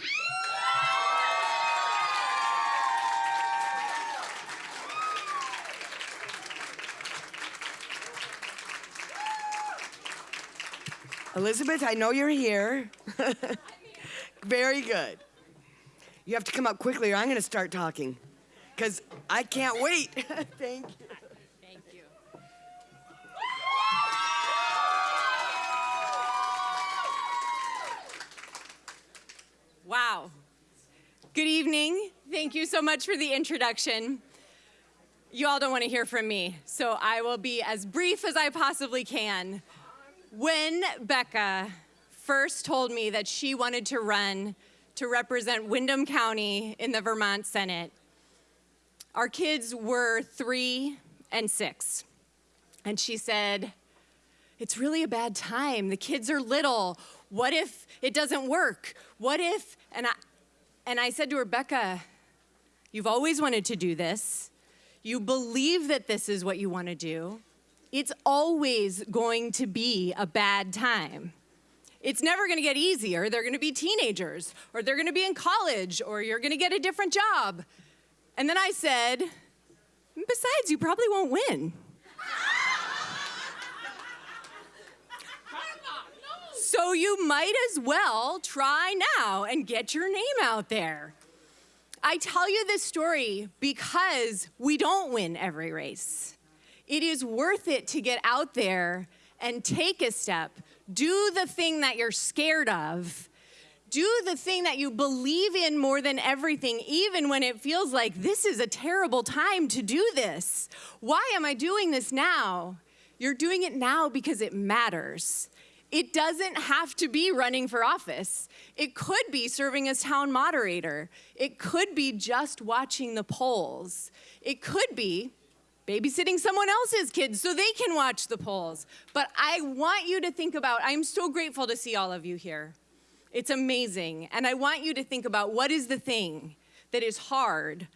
Elizabeth, I know you're here. *laughs* Very good. You have to come up quickly or I'm going to start talking because I can't wait. *laughs* Thank you. Wow. Good evening. Thank you so much for the introduction. You all don't want to hear from me, so I will be as brief as I possibly can. When Becca first told me that she wanted to run to represent Windham County in the Vermont Senate, our kids were three and six. And she said, It's really a bad time. The kids are little. What if it doesn't work? What if? And I, and I said to Rebecca, You've always wanted to do this. You believe that this is what you want to do. It's always going to be a bad time it's never going to get easier. They're going to be teenagers, or they're going to be in college, or you're going to get a different job. And then I said, besides, you probably won't win. So you might as well try now and get your name out there. I tell you this story because we don't win every race. It is worth it to get out there and take a step do the thing that you're scared of. Do the thing that you believe in more than everything, even when it feels like this is a terrible time to do this. Why am I doing this now? You're doing it now because it matters. It doesn't have to be running for office. It could be serving as town moderator. It could be just watching the polls. It could be babysitting someone else's kids so they can watch the polls. But I want you to think about, I'm so grateful to see all of you here. It's amazing. And I want you to think about what is the thing that is hard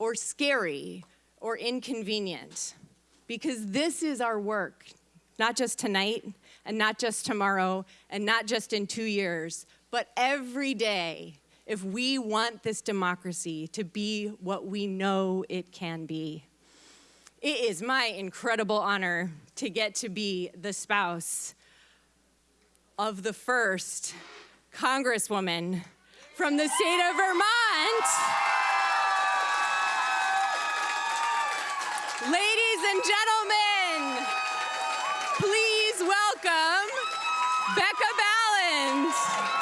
or scary or inconvenient. Because this is our work, not just tonight and not just tomorrow and not just in two years, but every day if we want this democracy to be what we know it can be. It is my incredible honor to get to be the spouse of the first Congresswoman from the state of Vermont. Ladies and gentlemen, Becca Balint.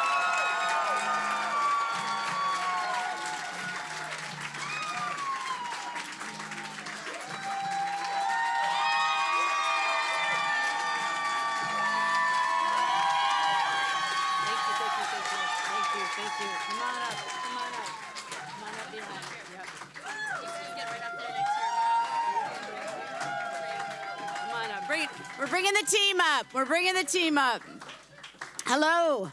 We're bringing the team up. We're bringing the team up. Hello.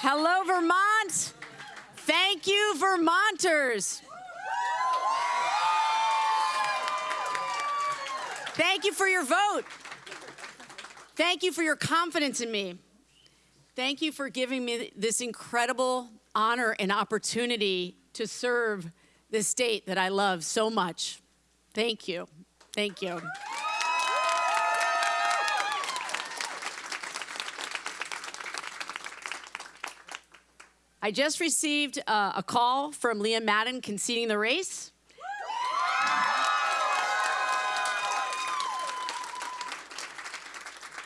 Hello, Vermont. Thank you, Vermonters. Thank you for your vote. Thank you for your confidence in me. Thank you for giving me this incredible honor and opportunity to serve the state that I love so much. Thank you. Thank you. I just received uh, a call from Liam Madden conceding the race.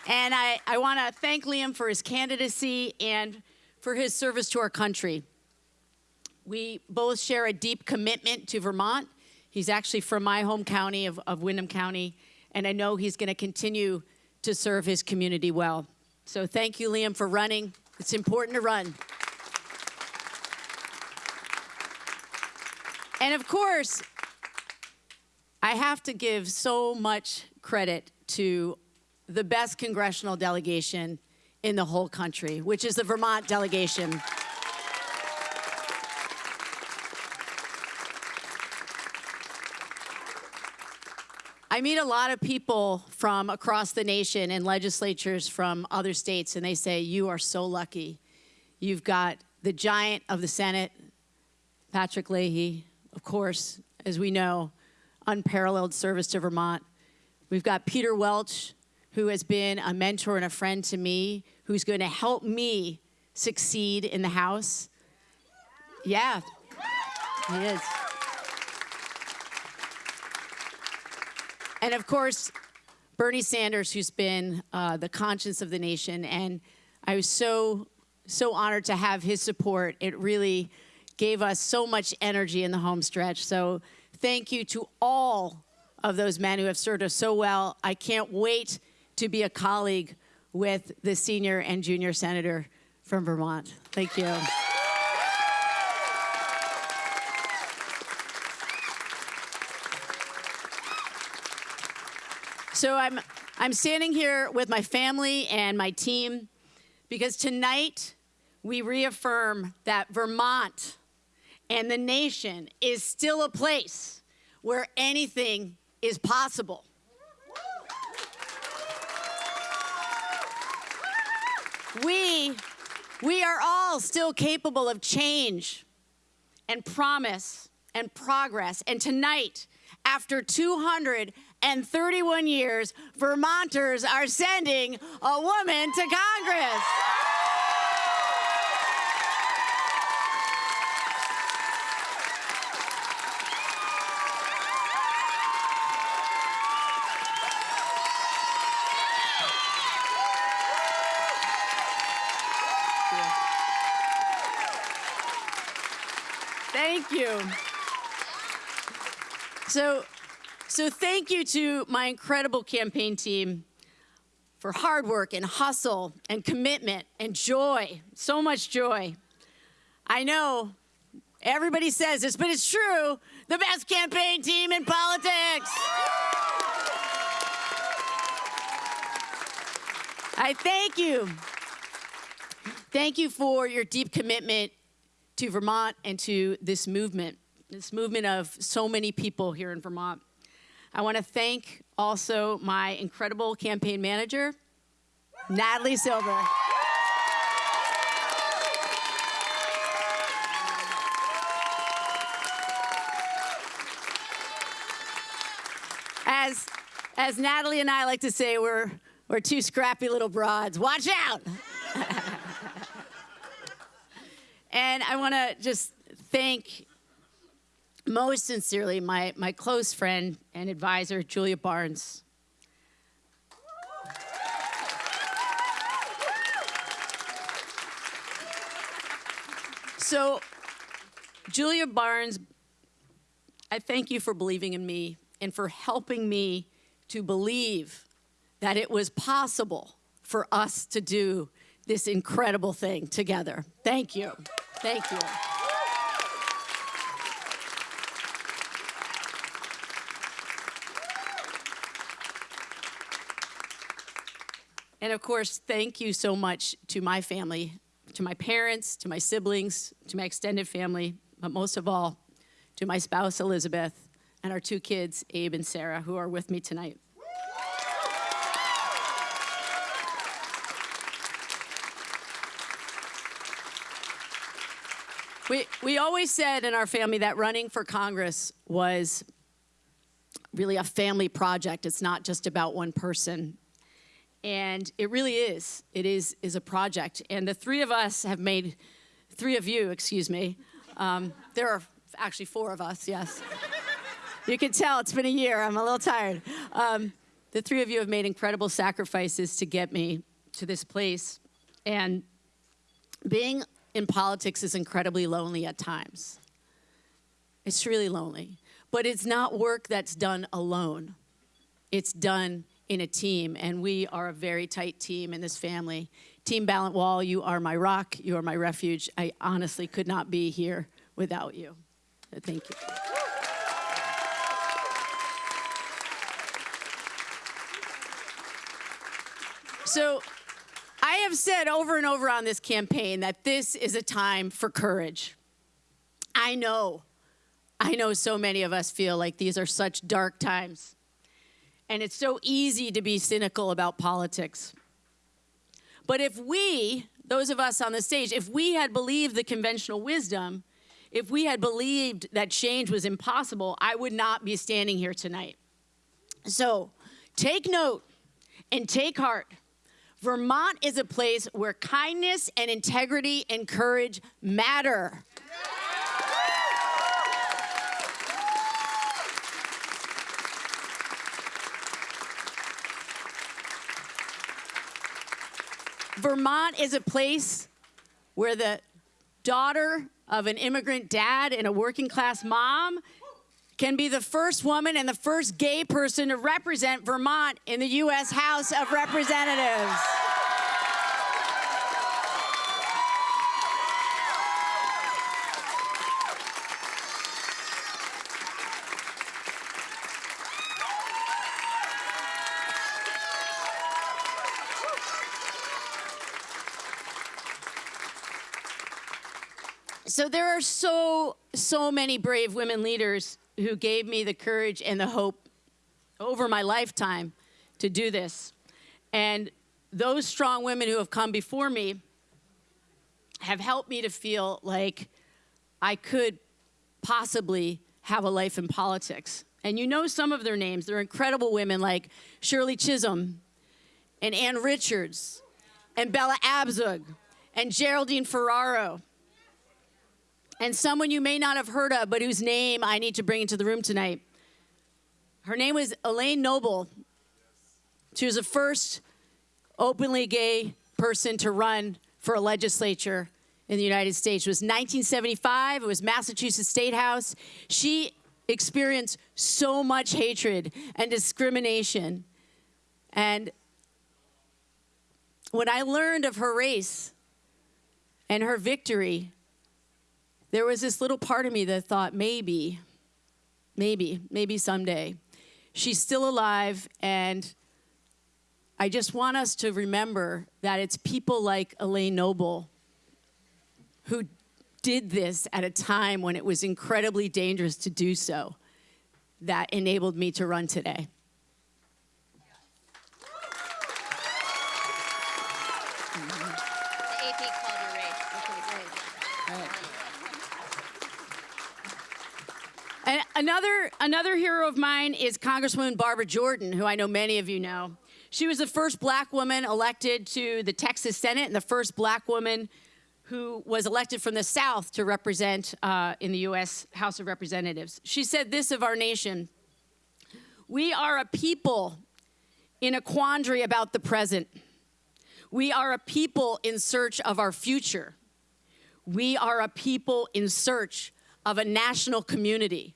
And I, I want to thank Liam for his candidacy and for his service to our country. We both share a deep commitment to Vermont. He's actually from my home county of, of Windham County, and I know he's going to continue to serve his community well. So thank you, Liam, for running. It's important to run. And of course, I have to give so much credit to the best congressional delegation in the whole country, which is the Vermont delegation. I meet a lot of people from across the nation and legislatures from other states, and they say, You are so lucky. You've got the giant of the Senate, Patrick Leahy, of course, as we know, unparalleled service to Vermont. We've got Peter Welch, who has been a mentor and a friend to me, who's going to help me succeed in the House. Yeah, he is. And of course, Bernie Sanders, who's been uh, the conscience of the nation. And I was so, so honored to have his support. It really gave us so much energy in the home stretch. So thank you to all of those men who have served us so well. I can't wait to be a colleague with the senior and junior senator from Vermont. Thank you. So I'm, I'm standing here with my family and my team because tonight we reaffirm that Vermont and the nation is still a place where anything is possible. We, we are all still capable of change and promise and progress. And tonight, after 231 years, Vermonters are sending a woman to Congress. Thank you. So, so thank you to my incredible campaign team for hard work and hustle and commitment and joy, so much joy. I know everybody says this, but it's true, the best campaign team in politics. I thank you. Thank you for your deep commitment to Vermont and to this movement, this movement of so many people here in Vermont. I want to thank also my incredible campaign manager, Natalie Silver. As, as Natalie and I like to say, we're, we're two scrappy little broads. Watch out! *laughs* and I want to just thank most sincerely my, my close friend and advisor, Julia Barnes. So, Julia Barnes, I thank you for believing in me and for helping me to believe that it was possible for us to do this incredible thing together. Thank you. Thank you. And of course, thank you so much to my family, to my parents, to my siblings, to my extended family, but most of all, to my spouse, Elizabeth, and our two kids, Abe and Sarah, who are with me tonight. We, we always said in our family that running for Congress was really a family project. It's not just about one person. And it really is. It is, is a project. And the three of us have made three of you, excuse me. Um, there are actually four of us, yes. you can tell it's been a year. I'm a little tired. Um, the three of you have made incredible sacrifices to get me to this place. And being in politics is incredibly lonely at times. It's really lonely. But it's not work that's done alone, it's done in a team. And we are a very tight team in this family. Team Balint Wohl, you are my rock, you are my refuge. I honestly could not be here without you. So thank you. So I have said over and over on this campaign that this is a time for courage. I know, I know so many of us feel like these are such dark times. And it's so easy to be cynical about politics. But if we, those of us on the stage, if we had believed the conventional wisdom, if we had believed that change was impossible, I would not be standing here tonight. So take note and take heart. Vermont is a place where kindness and integrity and courage matter. Vermont is a place where the daughter of an immigrant dad and a working class mom can be the first woman and the first gay person to represent Vermont in the U.S. House of Representatives. There are so, so many brave women leaders who gave me the courage and the hope over my lifetime to do this. And those strong women who have come before me have helped me to feel like I could possibly have a life in politics. And you know some of their names. They're incredible women like Shirley Chisholm and Ann Richards and Bella Abzug and Geraldine Ferraro and someone you may not have heard of, but whose name I need to bring into the room tonight. Her name was Elaine Noble. She was the first openly gay person to run for a legislature in the United States. It was 1975. It was Massachusetts State House. She experienced so much hatred and discrimination. And when I learned of her race and her victory, there was this little part of me that thought maybe, maybe, maybe someday. She's still alive, and I just want us to remember that it's people like Elaine Noble who did this at a time when it was incredibly dangerous to do so that enabled me to run today. And another, another hero of mine is Congresswoman Barbara Jordan, who I know many of you know. She was the first black woman elected to the Texas Senate and the first black woman who was elected from the South to represent uh, in the U.S. House of Representatives. She said this of our nation We are a people in a quandary about the present. We are a people in search of our future. We are a people in search of a national community.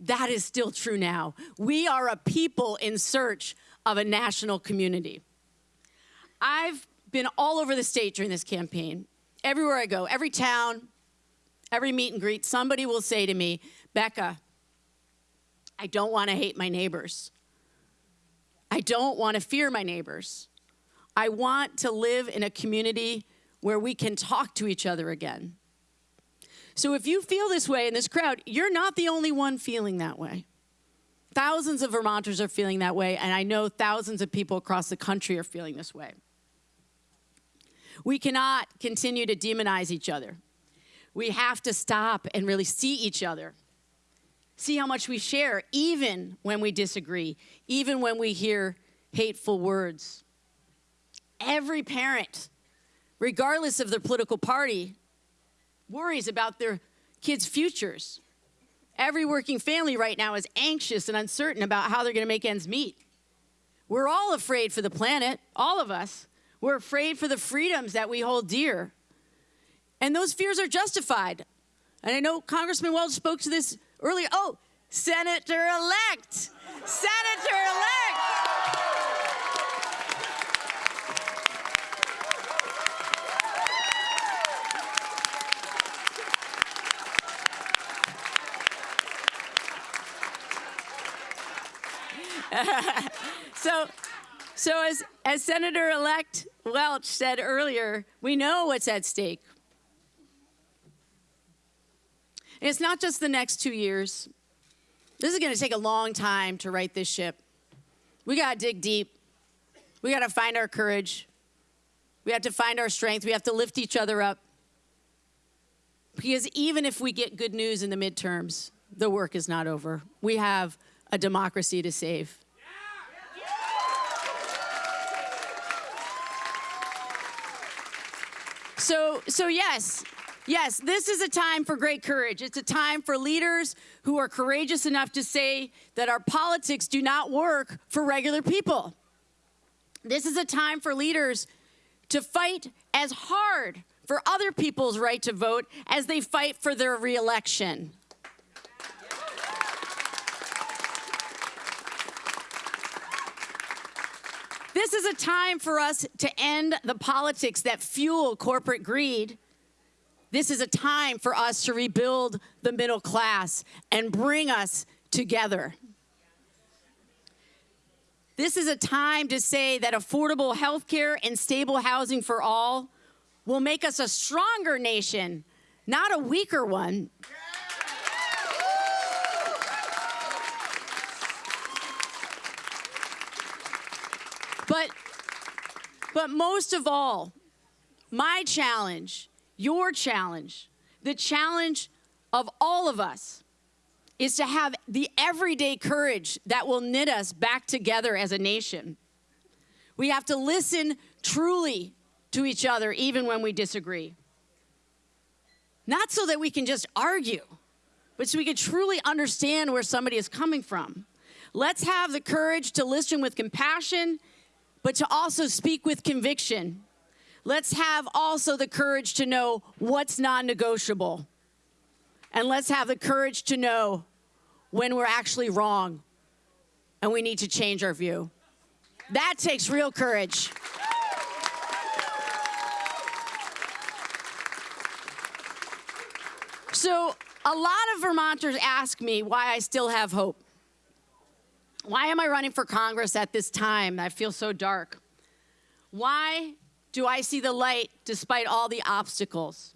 That is still true now. We are a people in search of a national community. I've been all over the state during this campaign. Everywhere I go, every town, every meet and greet, somebody will say to me, Becca, I don't want to hate my neighbors. I don't want to fear my neighbors. I want to live in a community where we can talk to each other again. So if you feel this way in this crowd, you're not the only one feeling that way. Thousands of Vermonters are feeling that way, and I know thousands of people across the country are feeling this way. We cannot continue to demonize each other. We have to stop and really see each other. See how much we share, even when we disagree, even when we hear hateful words. Every parent, regardless of their political party, worries about their kids' futures. Every working family right now is anxious and uncertain about how they're going to make ends meet. We're all afraid for the planet, all of us. We're afraid for the freedoms that we hold dear. And those fears are justified. And I know Congressman Welch spoke to this earlier. Oh, Senator elect! Senator elect! *laughs* so, so as, as Senator-elect Welch said earlier, we know what's at stake. And it's not just the next two years. This is going to take a long time to right this ship. We got to dig deep. We got to find our courage. We have to find our strength. We have to lift each other up. Because even if we get good news in the midterms, the work is not over. We have a democracy to save. So, so yes, yes, this is a time for great courage. It's a time for leaders who are courageous enough to say that our politics do not work for regular people. This is a time for leaders to fight as hard for other people's right to vote as they fight for their reelection. This is a time for us to end the politics that fuel corporate greed. This is a time for us to rebuild the middle class and bring us together. This is a time to say that affordable health care and stable housing for all will make us a stronger nation, not a weaker one. But, but most of all, my challenge, your challenge, the challenge of all of us is to have the everyday courage that will knit us back together as a nation. We have to listen truly to each other, even when we disagree. Not so that we can just argue, but so we can truly understand where somebody is coming from. Let's have the courage to listen with compassion but to also speak with conviction. Let's have also the courage to know what's non negotiable. And let's have the courage to know when we're actually wrong and we need to change our view. That takes real courage. So, a lot of Vermonters ask me why I still have hope. Why am I running for Congress at this time? I feel so dark. Why do I see the light despite all the obstacles?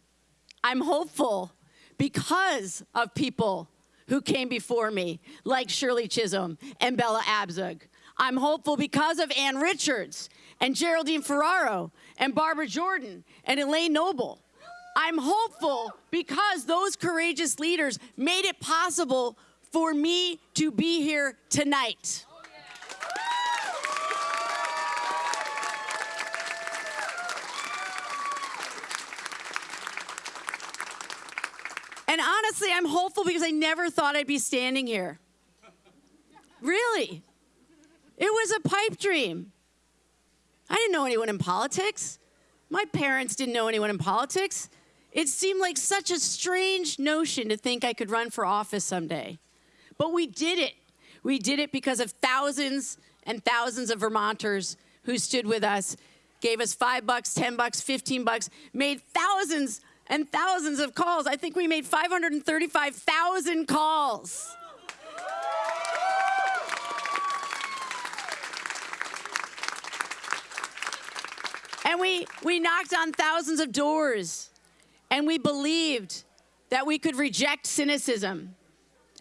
I'm hopeful because of people who came before me, like Shirley Chisholm and Bella Abzug. I'm hopeful because of Ann Richards and Geraldine Ferraro and Barbara Jordan and Elaine Noble. I'm hopeful because those courageous leaders made it possible for me to be here tonight. And honestly, I'm hopeful because I never thought I'd be standing here. Really. It was a pipe dream. I didn't know anyone in politics. My parents didn't know anyone in politics. It seemed like such a strange notion to think I could run for office someday. But we did it. We did it because of thousands and thousands of Vermonters who stood with us, gave us five bucks, 10 bucks, 15 bucks, made thousands and thousands of calls. I think we made 535,000 calls. And we, we knocked on thousands of doors, and we believed that we could reject cynicism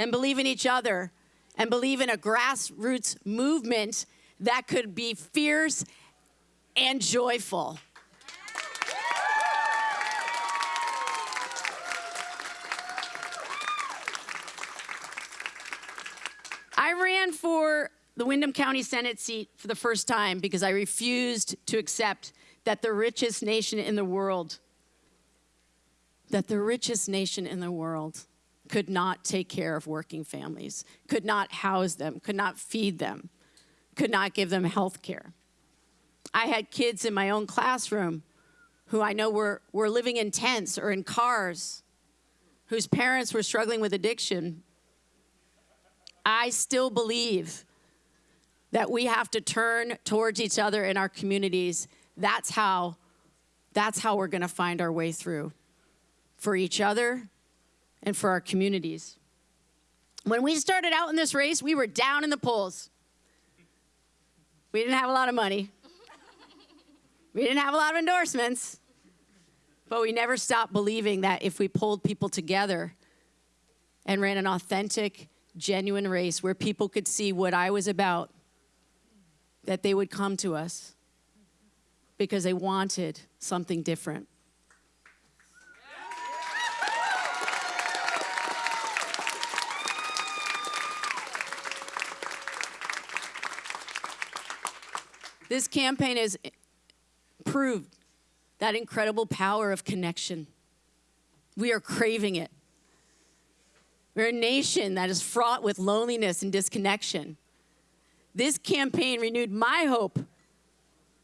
and believe in each other and believe in a grassroots movement that could be fierce and joyful. I ran for the Windham County Senate seat for the first time because I refused to accept that the richest nation in the world that the richest nation in the world could not take care of working families, could not house them, could not feed them, could not give them health care. I had kids in my own classroom who I know were, were living in tents or in cars, whose parents were struggling with addiction. I still believe that we have to turn towards each other in our communities. That's how, that's how we're going to find our way through for each other and for our communities. When we started out in this race, we were down in the polls. We didn't have a lot of money. We didn't have a lot of endorsements. But we never stopped believing that if we pulled people together and ran an authentic, genuine race where people could see what I was about, that they would come to us because they wanted something different. This campaign has proved that incredible power of connection. We are craving it. We're a nation that is fraught with loneliness and disconnection. This campaign renewed my hope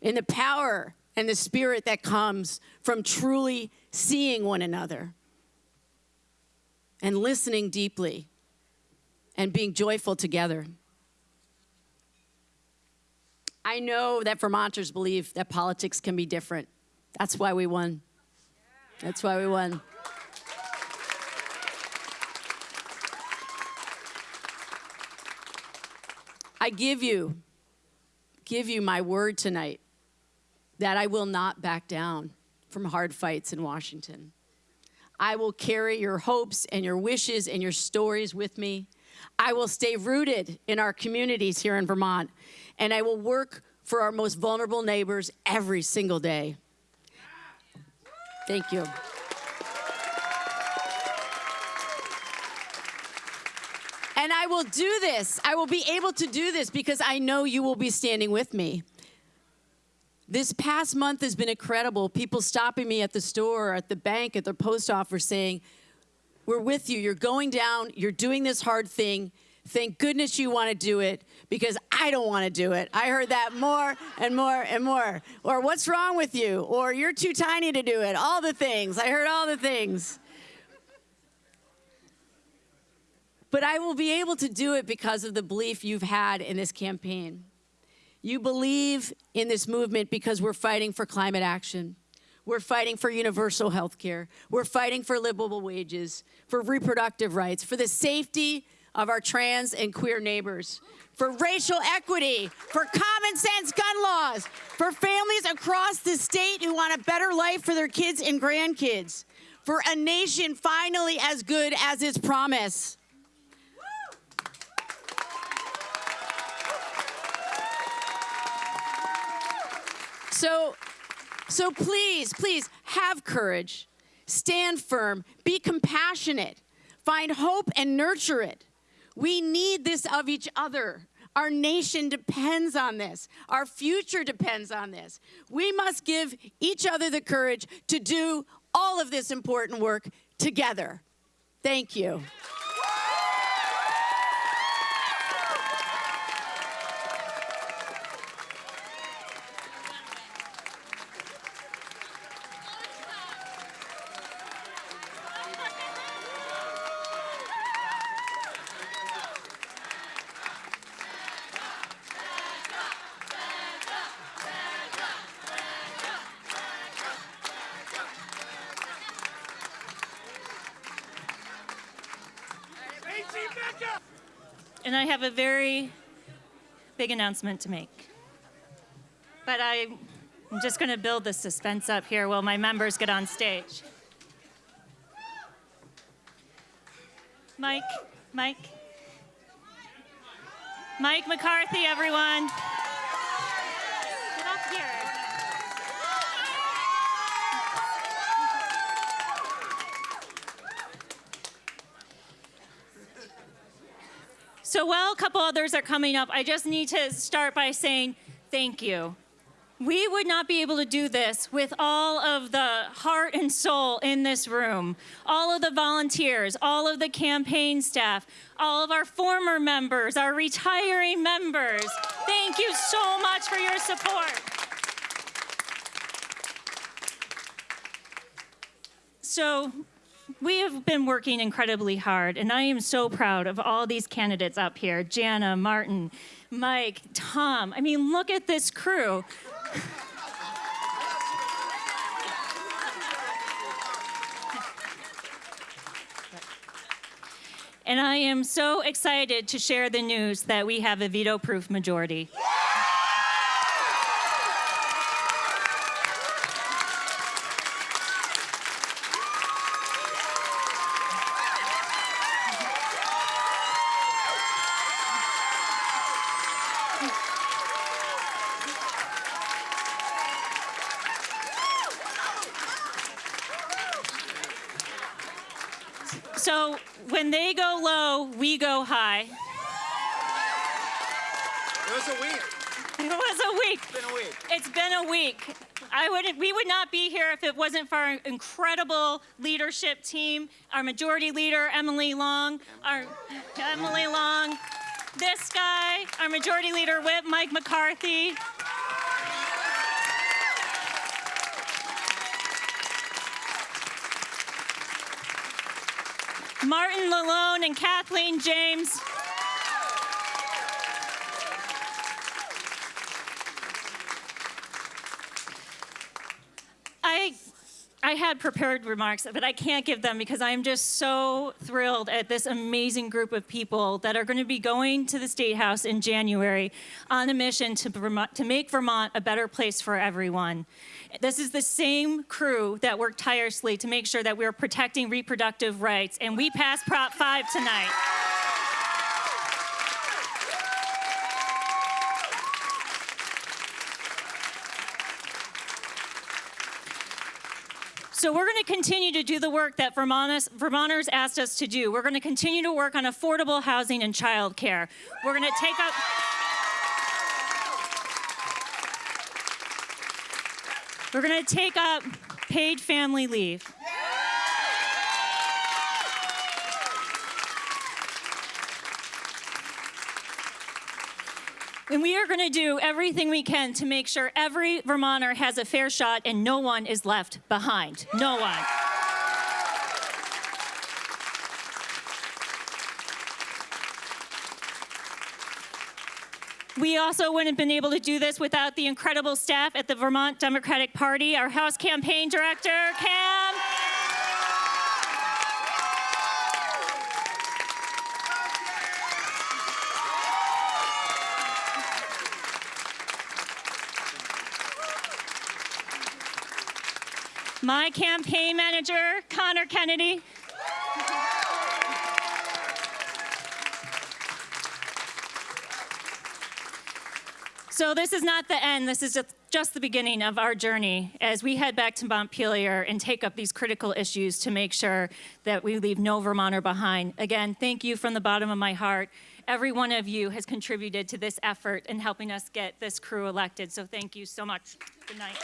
in the power and the spirit that comes from truly seeing one another and listening deeply and being joyful together. I know that Vermonters believe that politics can be different. That's why we won. That's why we won. I give you, give you my word tonight that I will not back down from hard fights in Washington. I will carry your hopes and your wishes and your stories with me. I will stay rooted in our communities here in Vermont and I will work for our most vulnerable neighbors every single day. Thank you. And I will do this. I will be able to do this because I know you will be standing with me. This past month has been incredible. People stopping me at the store, at the bank, at the post office saying, We're with you. You're going down. You're doing this hard thing. Thank goodness you want to do it because I don't want to do it. I heard that more and more and more. Or what's wrong with you? Or you're too tiny to do it. All the things. I heard all the things. But I will be able to do it because of the belief you've had in this campaign. You believe in this movement because we're fighting for climate action. We're fighting for universal health care. We're fighting for livable wages, for reproductive rights, for the safety of our trans and queer neighbors, for racial equity, for common sense gun laws, for families across the state who want a better life for their kids and grandkids, for a nation finally as good as its promise. So, so please, please have courage, stand firm, be compassionate, find hope and nurture it. We need this of each other. Our nation depends on this. Our future depends on this. We must give each other the courage to do all of this important work together. Thank you. And I have a very big announcement to make. But I'm just going to build the suspense up here while my members get on stage. Mike, Mike. Mike McCarthy, everyone. Get up here. So while a couple others are coming up, I just need to start by saying thank you. We would not be able to do this with all of the heart and soul in this room, all of the volunteers, all of the campaign staff, all of our former members, our retiring members. Thank you so much for your support. So, we have been working incredibly hard, and I am so proud of all these candidates up here Jana, Martin, Mike, Tom. I mean, look at this crew. And I am so excited to share the news that we have a veto proof majority. So when they go low, we go high. It was a week. It was a week. It's been a week. It's been a week. I would, we would not be here if it wasn't for our incredible leadership team, our majority leader, Emily Long, our Emily Long, this guy, our majority leader whip, Mike McCarthy. Martin LaLonde and Kathleen James. I I had prepared remarks, but I can't give them because I'm just so thrilled at this amazing group of people that are going to be going to the State House in January on a mission to, to make Vermont a better place for everyone. This is the same crew that worked tirelessly to make sure that we're protecting reproductive rights, and we passed Prop 5 tonight. So we're going to continue to do the work that Vermonters, Vermonters asked us to do. We're going to continue to work on affordable housing and childcare. We're going to take up. We're going to take up paid family leave. And we are going to do everything we can to make sure every Vermonter has a fair shot and no one is left behind. No one. We also wouldn't have been able to do this without the incredible staff at the Vermont Democratic Party, our House Campaign Director, Cam. My campaign manager, Connor Kennedy. So this is not the end. This is just, the beginning of our journey as we head back to Montpelier and take up these critical issues to make sure that we leave no Vermonter behind. Again, thank you from the bottom of my heart. Every one of you has contributed to this effort in helping us get this crew elected. So thank you so much. Good night.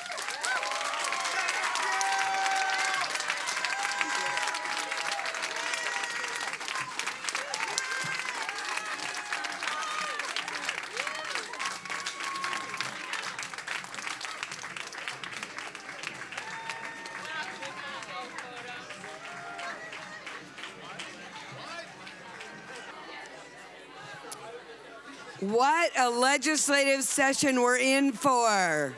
What a legislative session we're in for.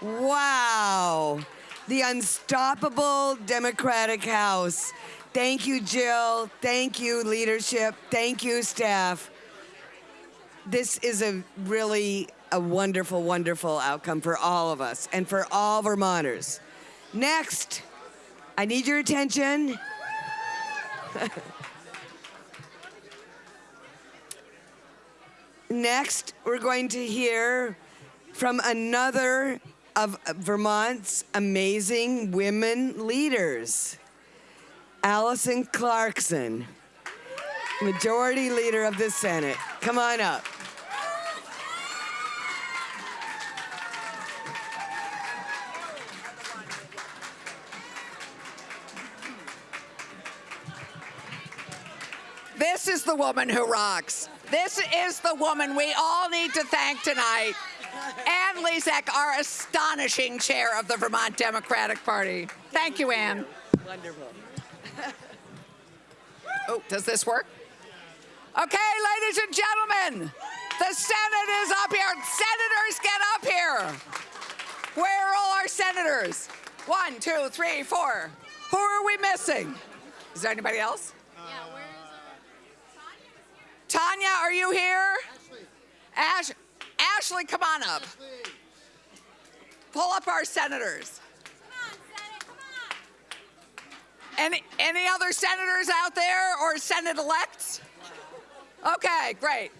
Wow. The unstoppable Democratic House. Thank you, Jill. Thank you, leadership. Thank you, staff. This is a really a wonderful, wonderful outcome for all of us and for all Vermonters. Next, I need your attention. *laughs* Next, we're going to hear from another of Vermont's amazing women leaders, Alison Clarkson, Majority Leader of the Senate. Come on up. This is the woman who rocks. This is the woman we all need to thank tonight. Anne Lezak, our astonishing chair of the Vermont Democratic Party. Thank you, Ann. Wonderful. oh, does this work? Okay, ladies and gentlemen, the Senate is up here. Senators, get up here. Where are all our senators? One, two, three, four. Who are we missing? Is there anybody else? Tanya, are you here? Ash, Ashley, come on up. Pull up our senators. Any, any other senators out there or Senate elects? Okay, great.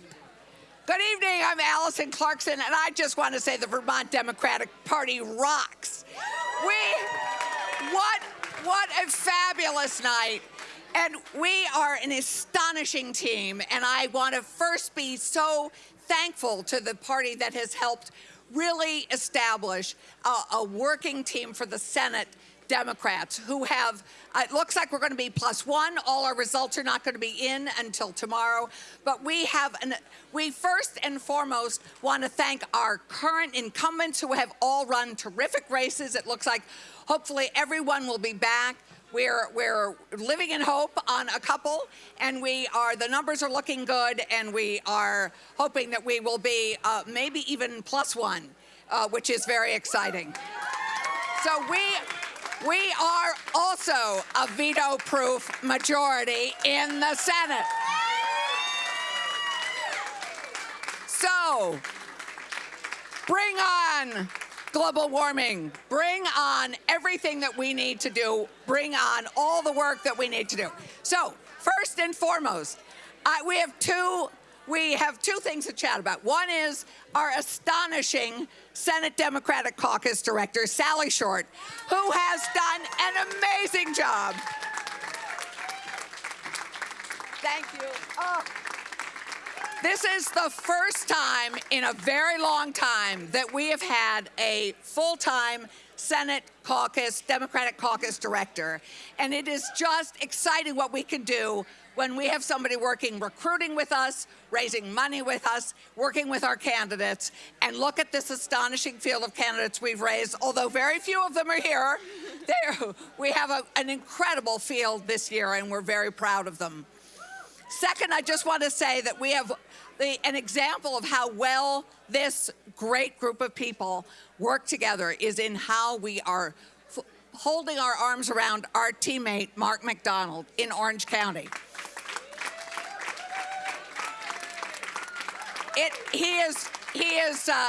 Good evening, I'm Alison Clarkson, and I just want to say the Vermont Democratic Party rocks. We, what, what a fabulous night. And we are an astonishing team, and I want to first be so thankful to the party that has helped really establish a, a working team for the Senate Democrats who have, uh, it looks like we're going to be plus one. All our results are not going to be in until tomorrow. But we have, an, we first and foremost want to thank our current incumbents who have all run terrific races. It looks like hopefully everyone will be back. We're, we're living in hope on a couple, and we are, the numbers are looking good, and we are hoping that we will be uh, maybe even plus one, uh, which is very exciting. So we, we are also a veto-proof majority in the Senate. So, bring on global warming. Bring on everything that we need to do. Bring on all the work that we need to do. So, first and foremost, we have two we have two things to chat about. One is our astonishing Senate Democratic Caucus Director, Sally Short, who has done an amazing job. Thank you. Oh. This is the first time in a very long time that we have had a full-time Senate caucus, Democratic caucus director. And it is just exciting what we can do when we have somebody working, recruiting with us, raising money with us, working with our candidates, and look at this astonishing field of candidates we've raised, although very few of them are here. *laughs* we have a, an incredible field this year, and we're very proud of them. Second, I just want to say that we have the, an example of how well this great group of people work together is in how we are holding our arms around our teammate, Mark MacDonald, in Orange County. It, he is, he is, uh,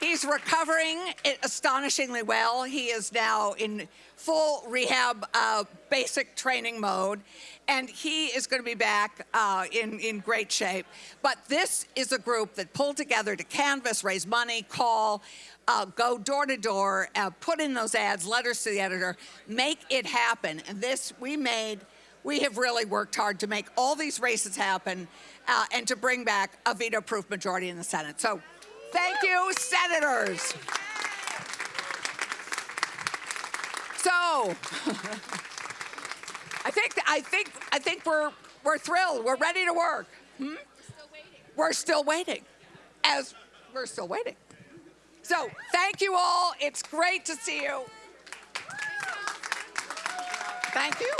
he's recovering astonishingly well. He is now in full rehab uh, basic training mode and he is going to be back uh, in, in great shape. But this is a group that pulled together to canvass, raise money, call, uh, go door to door, uh, put in those ads, letters to the editor, make it happen. And this we made, we have really worked hard to make all these races happen uh, and to bring back a veto-proof majority in the Senate. So thank you, senators. So, *laughs* I think I think I think we're we're thrilled. We're ready to work. Hmm? We're still waiting. As we're still waiting. So thank you all. It's great to see you. Thank you.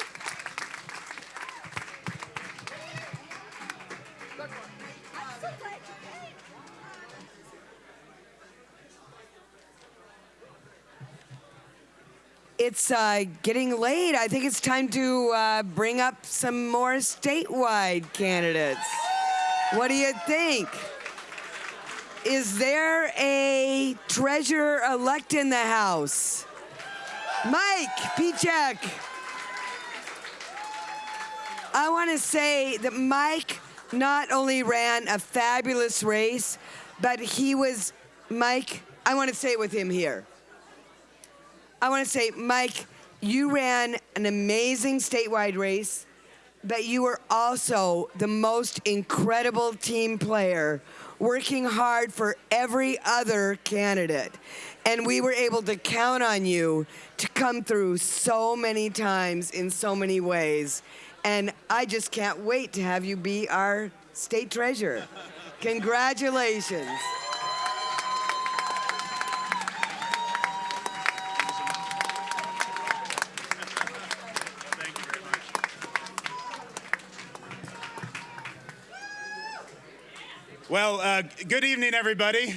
It's uh, getting late. I think it's time to uh, bring up some more statewide candidates. What do you think? Is there a treasurer-elect in the House? Mike Pieciak. I want to say that Mike not only ran a fabulous race, but he was, Mike, I want to say it with him here. I want to say, Mike, you ran an amazing statewide race, but you were also the most incredible team player, working hard for every other candidate. And we were able to count on you to come through so many times in so many ways. And I just can't wait to have you be our state treasurer. Congratulations. Well, uh, good evening, everybody. *laughs*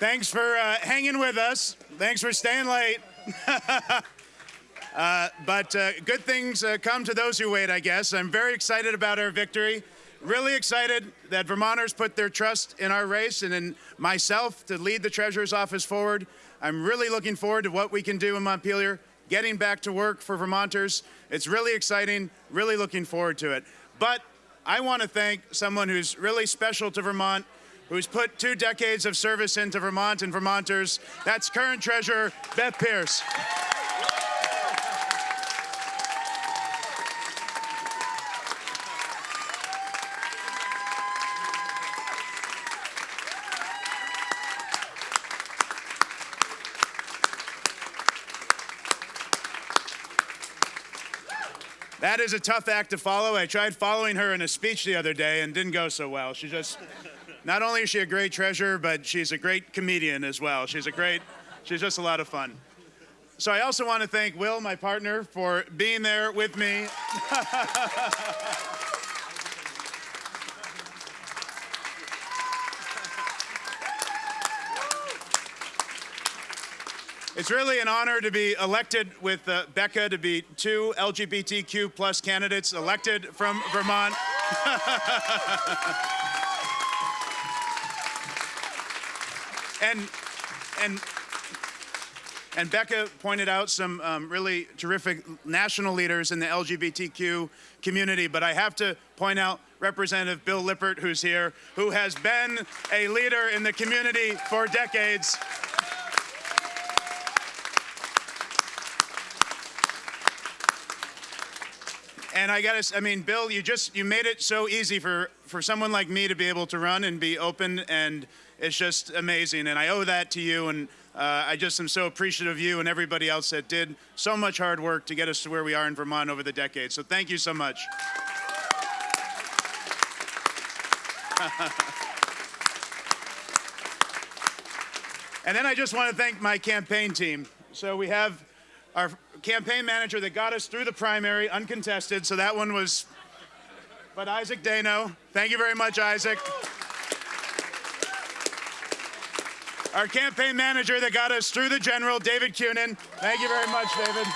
Thanks for uh, hanging with us. Thanks for staying late. *laughs* uh, but uh, good things uh, come to those who wait, I guess. I'm very excited about our victory. Really excited that Vermonters put their trust in our race and in myself to lead the Treasurer's Office forward. I'm really looking forward to what we can do in Montpelier, getting back to work for Vermonters. It's really exciting, really looking forward to it. But I want to thank someone who's really special to Vermont, who's put two decades of service into Vermont and Vermonters. That's current treasurer Beth Pearce. That is a tough act to follow. I tried following her in a speech the other day and didn't go so well. She just, not only is she a great treasure, but she's a great comedian as well. She's a great, she's just a lot of fun. So I also want to thank Will, my partner, for being there with me. *laughs* It's really an honor to be elected with uh, Becca to be two LGBTQ plus candidates elected from Vermont. *laughs* and and and Becca pointed out some um, really terrific national leaders in the LGBTQ community, but I have to point out Representative Bill Lippert, who's here, who has been a leader in the community for decades. And I got to, I mean, Bill, you just, you made it so easy for, for someone like me to be able to run and be open, and it's just amazing. And I owe that to you, and uh, I just am so appreciative of you and everybody else that did so much hard work to get us to where we are in Vermont over the decades. So thank you so much. *laughs* and then I just want to thank my campaign team. So we have our campaign manager that got us through the primary, uncontested. So that one was, but Isaac Dano. Thank you very much, Isaac. Our campaign manager that got us through the general, David Cunin. Thank you very much, David.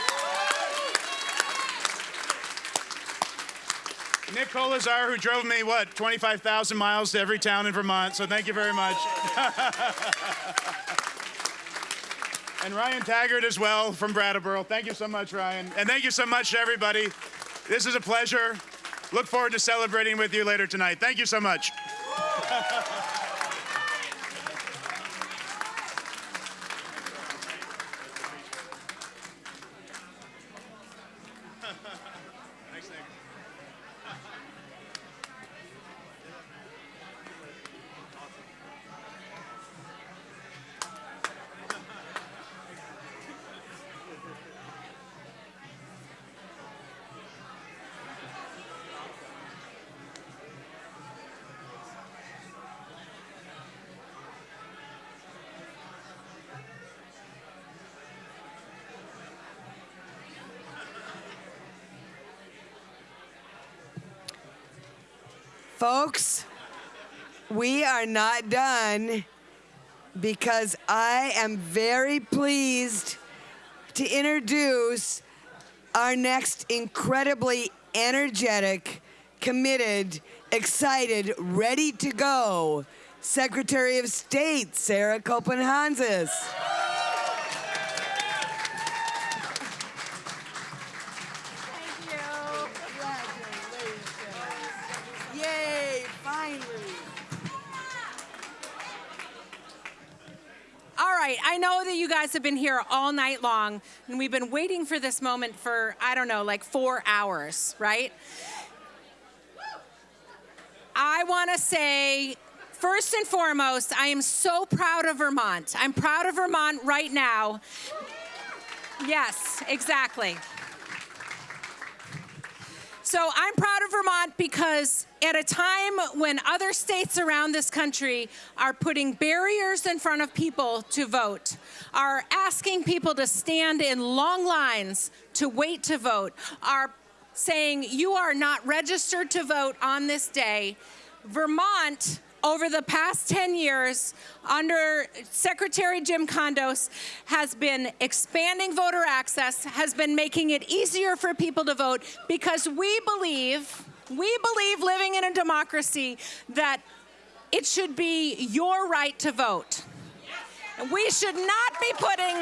Nick Colazar, who drove me, what, 25,000 miles to every town in Vermont. So thank you very much. *laughs* and Ryan Taggart as well from Brattleboro. Thank you so much, Ryan. And thank you so much to everybody. This is a pleasure. Look forward to celebrating with you later tonight. Thank you so much. *laughs* Folks, we are not done because I am very pleased to introduce our next incredibly energetic, committed, excited, ready to go Secretary of State, Sarah Copeland Hanzas. Guys have been here all night long, and we've been waiting for this moment for, I don't know, like four hours, right? I want to say, first and foremost, I am so proud of Vermont. I'm proud of Vermont right now. Yes, exactly. So I'm proud of Vermont because at a time when other states around this country are putting barriers in front of people to vote, are asking people to stand in long lines to wait to vote, are saying you are not registered to vote on this day, Vermont over the past 10 years under Secretary Jim Condos has been expanding voter access, has been making it easier for people to vote because we believe, we believe living in a democracy that it should be your right to vote. We should not be putting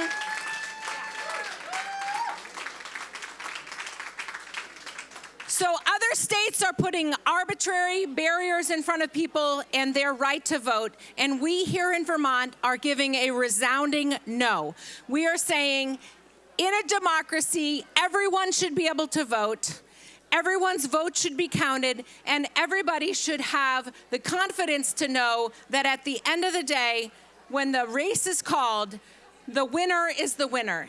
So other states are putting arbitrary barriers in front of people and their right to vote. And we here in Vermont are giving a resounding no. We are saying in a democracy, everyone should be able to vote. Everyone's vote should be counted, and everybody should have the confidence to know that at the end of the day, when the race is called, the winner is the winner.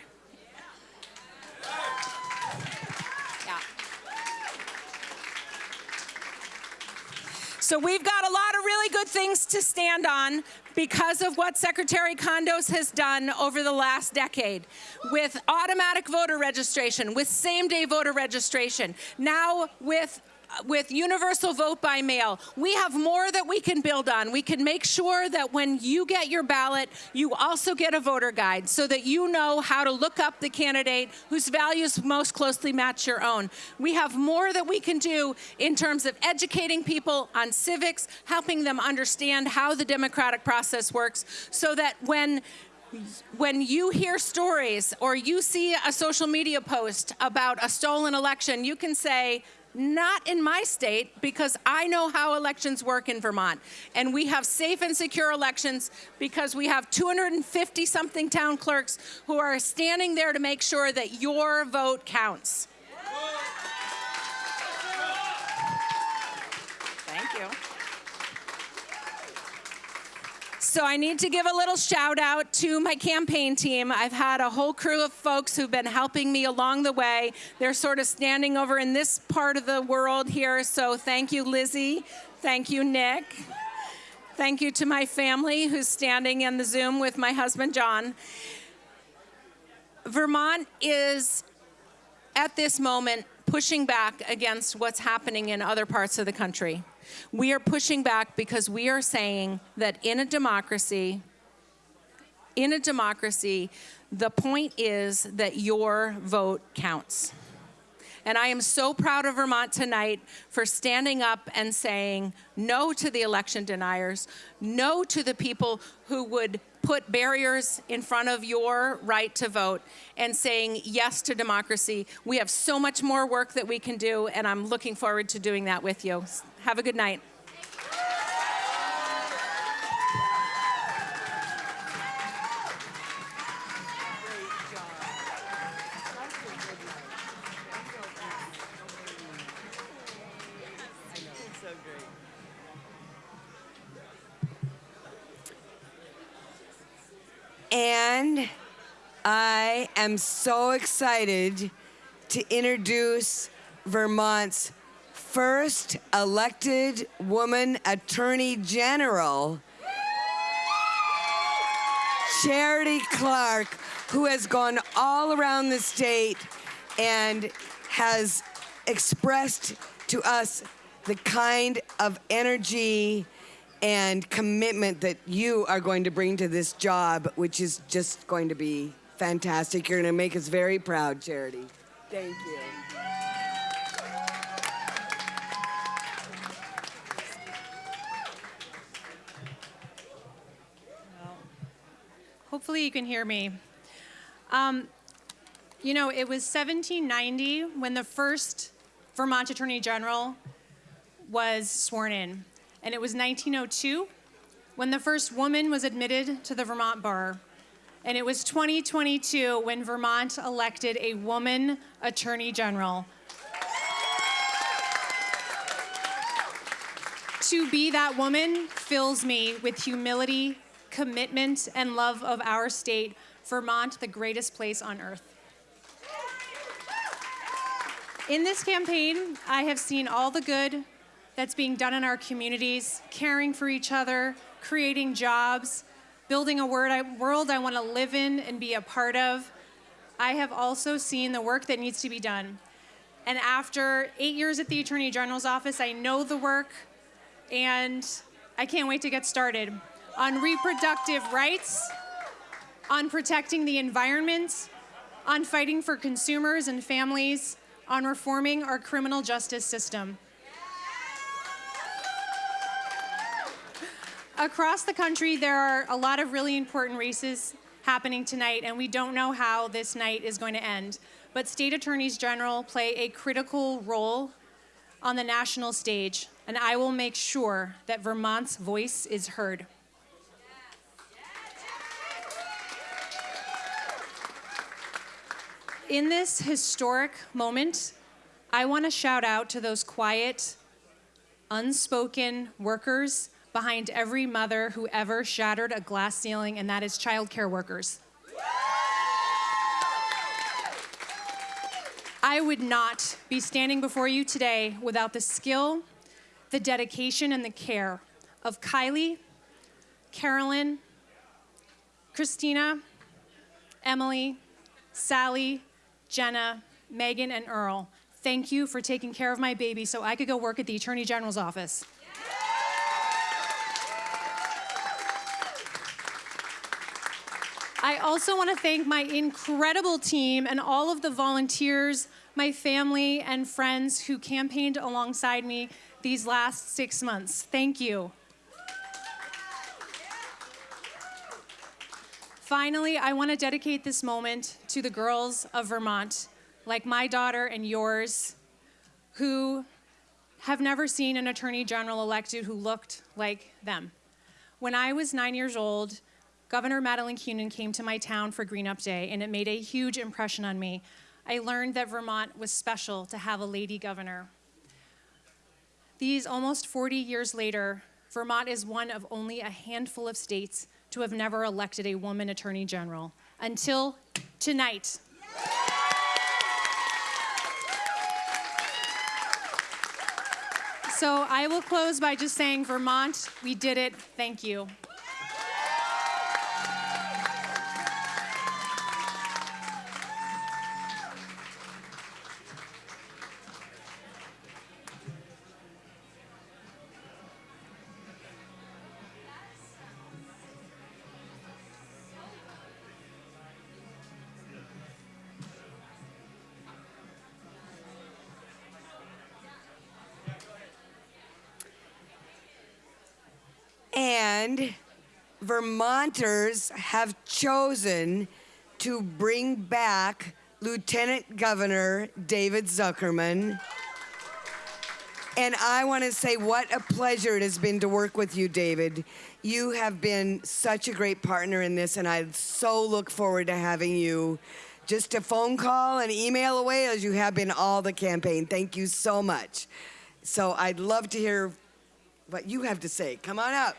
So we've got a lot of really good things to stand on because of what Secretary Condos has done over the last decade with automatic voter registration, with same-day voter registration, now with with universal vote by mail, we have more that we can build on. We can make sure that when you get your ballot, you also get a voter guide so that you know how to look up the candidate whose values most closely match your own. We have more that we can do in terms of educating people on civics, helping them understand how the democratic process works so that when when you hear stories or you see a social media post about a stolen election, you can say, not in my state because I know how elections work in Vermont. And we have safe and secure elections because we have 250 something town clerks who are standing there to make sure that your vote counts. Thank you. So I need to give a little shout out to my campaign team. I've had a whole crew of folks who've been helping me along the way. They're sort of standing over in this part of the world here. So thank you, Lizzie. Thank you, Nick. Thank you to my family who's standing in the Zoom with my husband, John. Vermont is, at this moment, pushing back against what's happening in other parts of the country. We are pushing back because we are saying that in a democracy, in a democracy, the point is that your vote counts. And I am so proud of Vermont tonight for standing up and saying no to the election deniers, no to the people who would put barriers in front of your right to vote and saying yes to democracy. We have so much more work that we can do, and I'm looking forward to doing that with you. Have a good night. And I am so excited to introduce Vermont's first elected woman attorney general, Charity Clark, who has gone all around the state and has expressed to us the kind of energy and commitment that you are going to bring to this job, which is just going to be fantastic. You're going to make us very proud, Charity. Thank you. Hopefully you can hear me. Um, you know, it was 1790 when the first Vermont Attorney General was sworn in. And it was 1902 when the first woman was admitted to the Vermont Bar. And it was 2022 when Vermont elected a woman Attorney General. to be that woman fills me with humility, commitment, and love of our state, Vermont, the greatest place on earth. In this campaign, I have seen all the good that's being done in our communities, caring for each other, creating jobs, building a world I, want to live in and be a part of. I have also seen the work that needs to be done. And after eight years at the Attorney General's office, I know the work, and I can't wait to get started on reproductive rights, on protecting the environment, on fighting for consumers and families, on reforming our criminal justice system. Across the country, there are a lot of really important races happening tonight, and we don't know how this night is going to end. But state attorneys general play a critical role on the national stage, and I will make sure that Vermont's voice is heard. In this historic moment, I want to shout out to those quiet, unspoken workers behind every mother who ever shattered a glass ceiling, and that is childcare workers. I would not be standing before you today without the skill, the dedication, and the care of Kylie, Carolyn, Christina, Emily, Sally, Jenna, Megan, and Earl. Thank you for taking care of my baby so I could go work at the Attorney General's office. I also want to thank my incredible team and all of the volunteers, my family, and friends who campaigned alongside me these last six months. Thank you. Finally, I want to dedicate this moment to the girls of Vermont, like my daughter and yours, who have never seen an attorney general elected who looked like them. When I was nine years old, Governor Madeleine Kunin came to my town for Green Up Day, and it made a huge impression on me. I learned that Vermont was special to have a lady governor. These almost 40 years later, Vermont is one of only a handful of states to have never elected a woman attorney general until tonight. So I will close by just saying, Vermont, we did it. Thank you. And Vermonters have chosen to bring back Lieutenant Governor David Zuckerman. And I want to say what a pleasure it has been to work with you, David. You have been such a great partner in this, and I so look forward to having you just a phone call and email away as you have been all the campaign. Thank you so much. So I'd love to hear what you have to say. Come on up.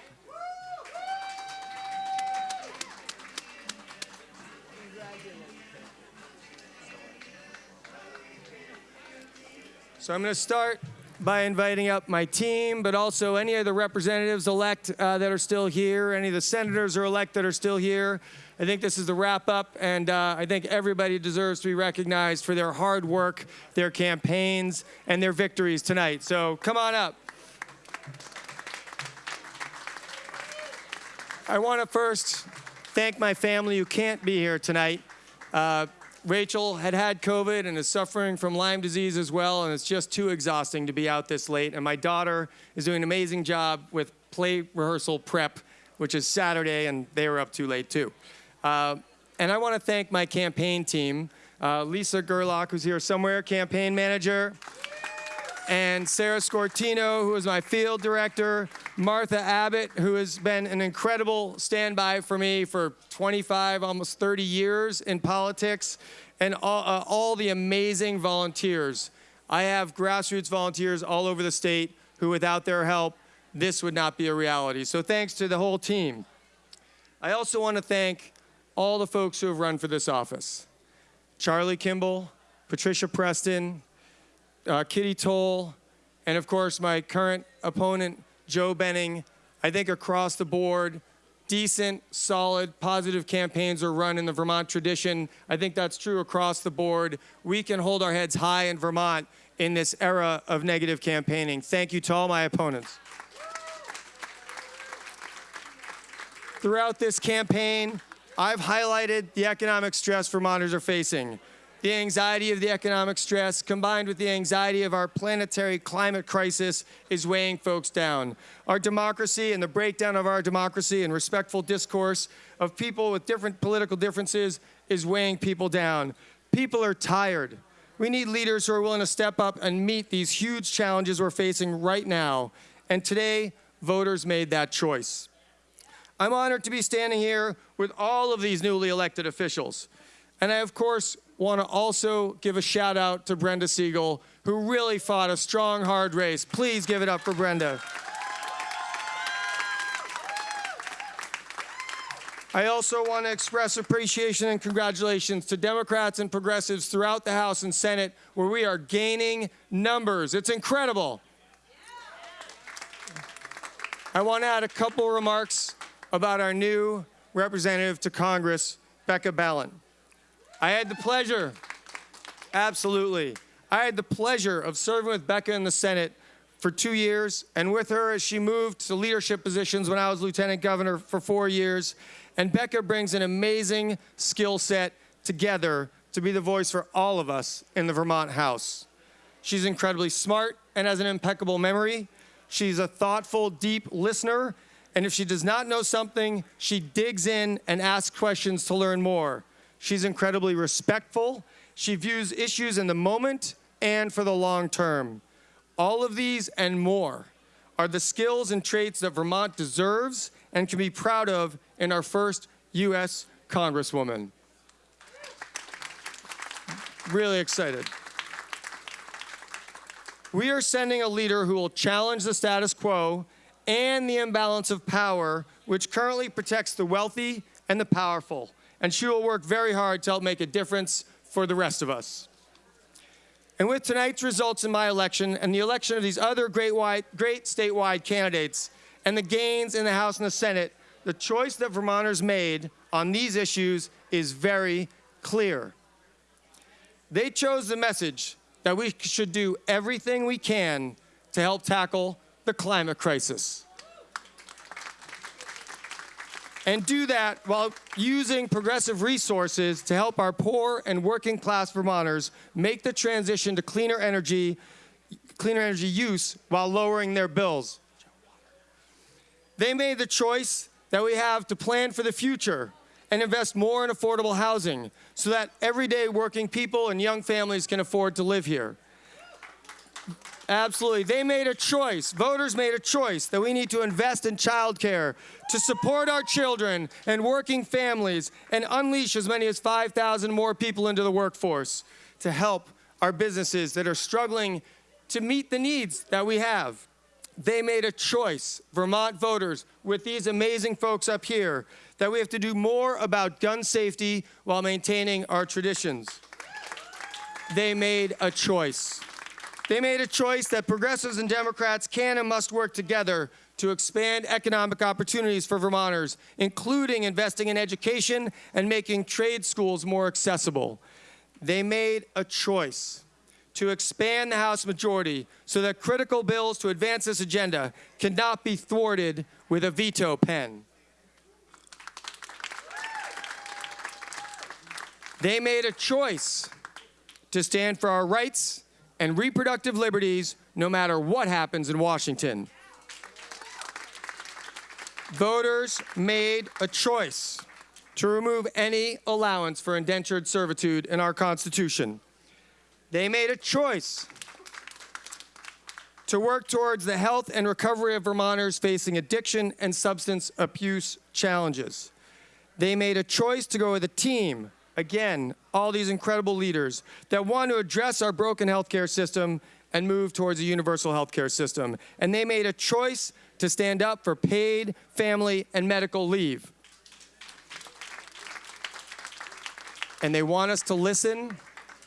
So I'm going to start by inviting up my team, but also any of the representatives elect uh, that are still here, any of the senators are elect that are still here. I think this is the wrap up, and uh, I think everybody deserves to be recognized for their hard work, their campaigns, and their victories tonight. So come on up. I want to first thank my family who can't be here tonight. Uh, Rachel had had COVID and is suffering from Lyme disease as well, and it's just too exhausting to be out this late. And my daughter is doing an amazing job with play rehearsal prep, which is Saturday, and they were up too late too. Uh, and I want to thank my campaign team, uh, Lisa Gerlach, who's here somewhere, campaign manager, and Sarah Scortino, who is my field director, Martha Abbott, who has been an incredible standby for me for 25, almost 30 years in politics, and all, uh, all the amazing volunteers. I have grassroots volunteers all over the state who, without their help, this would not be a reality. So thanks to the whole team. I also want to thank all the folks who have run for this office. Charlie Kimbell, Patricia Preston, uh, Kitty Toll, and of course my current opponent, Joe Benning. I think across the board, decent, solid, positive campaigns are run in the Vermont tradition. I think that's true across the board. We can hold our heads high in Vermont in this era of negative campaigning. Thank you to all my opponents. Throughout this campaign, I've highlighted the economic stress Vermonters are facing. The anxiety of the economic stress combined with the anxiety of our planetary climate crisis is weighing folks down. Our democracy and the breakdown of our democracy and respectful discourse of people with different political differences is weighing people down. People are tired. We need leaders who are willing to step up and meet these huge challenges we're facing right now. And today, voters made that choice. I'm honored to be standing here with all of these newly elected officials. And I, of course, want to also give a shout out to Brenda Siegel, who really fought a strong, hard race. Please give it up for Brenda. I also want to express appreciation and congratulations to Democrats and progressives throughout the House and Senate where we are gaining numbers. It's incredible. I want to add a couple remarks about our new representative to Congress, Becca Balint. I had the pleasure, absolutely, I had the pleasure of serving with Becca in the Senate for two years and with her as she moved to leadership positions when I was lieutenant governor for four years. And Becca brings an amazing skill set together to be the voice for all of us in the Vermont House. She's incredibly smart and has an impeccable memory. She's a thoughtful, deep listener. And if she does not know something, she digs in and asks questions to learn more. She's incredibly respectful. She views issues in the moment and for the long term. All of these and more are the skills and traits that Vermont deserves and can be proud of in our first U.S. Congresswoman. Really excited. We are sending a leader who will challenge the status quo and the imbalance of power, which currently protects the wealthy and the powerful and she will work very hard to help make a difference for the rest of us. And with tonight's results in my election and the election of these other great, wide, great statewide candidates and the gains in the House and the Senate, the choice that Vermonters made on these issues is very clear. They chose the message that we should do everything we can to help tackle the climate crisis and do that while using progressive resources to help our poor and working class Vermonters make the transition to cleaner energy, cleaner energy use while lowering their bills. They made the choice that we have to plan for the future and invest more in affordable housing so that everyday working people and young families can afford to live here. Absolutely. They made a choice. Voters made a choice that we need to invest in childcare to support our children and working families and unleash as many as 5,000 more people into the workforce to help our businesses that are struggling to meet the needs that we have. They made a choice, Vermont voters, with these amazing folks up here, that we have to do more about gun safety while maintaining our traditions. They made a choice. They made a choice that progressives and Democrats can and must work together to expand economic opportunities for Vermonters, including investing in education and making trade schools more accessible. They made a choice to expand the House majority so that critical bills to advance this agenda cannot be thwarted with a veto pen. They made a choice to stand for our rights and reproductive liberties no matter what happens in Washington. Voters made a choice to remove any allowance for indentured servitude in our Constitution. They made a choice to work towards the health and recovery of Vermonters facing addiction and substance abuse challenges. They made a choice to go with a team again, all these incredible leaders that want to address our broken healthcare system and move towards a universal healthcare system. And they made a choice to stand up for paid family and medical leave. And they want us to listen,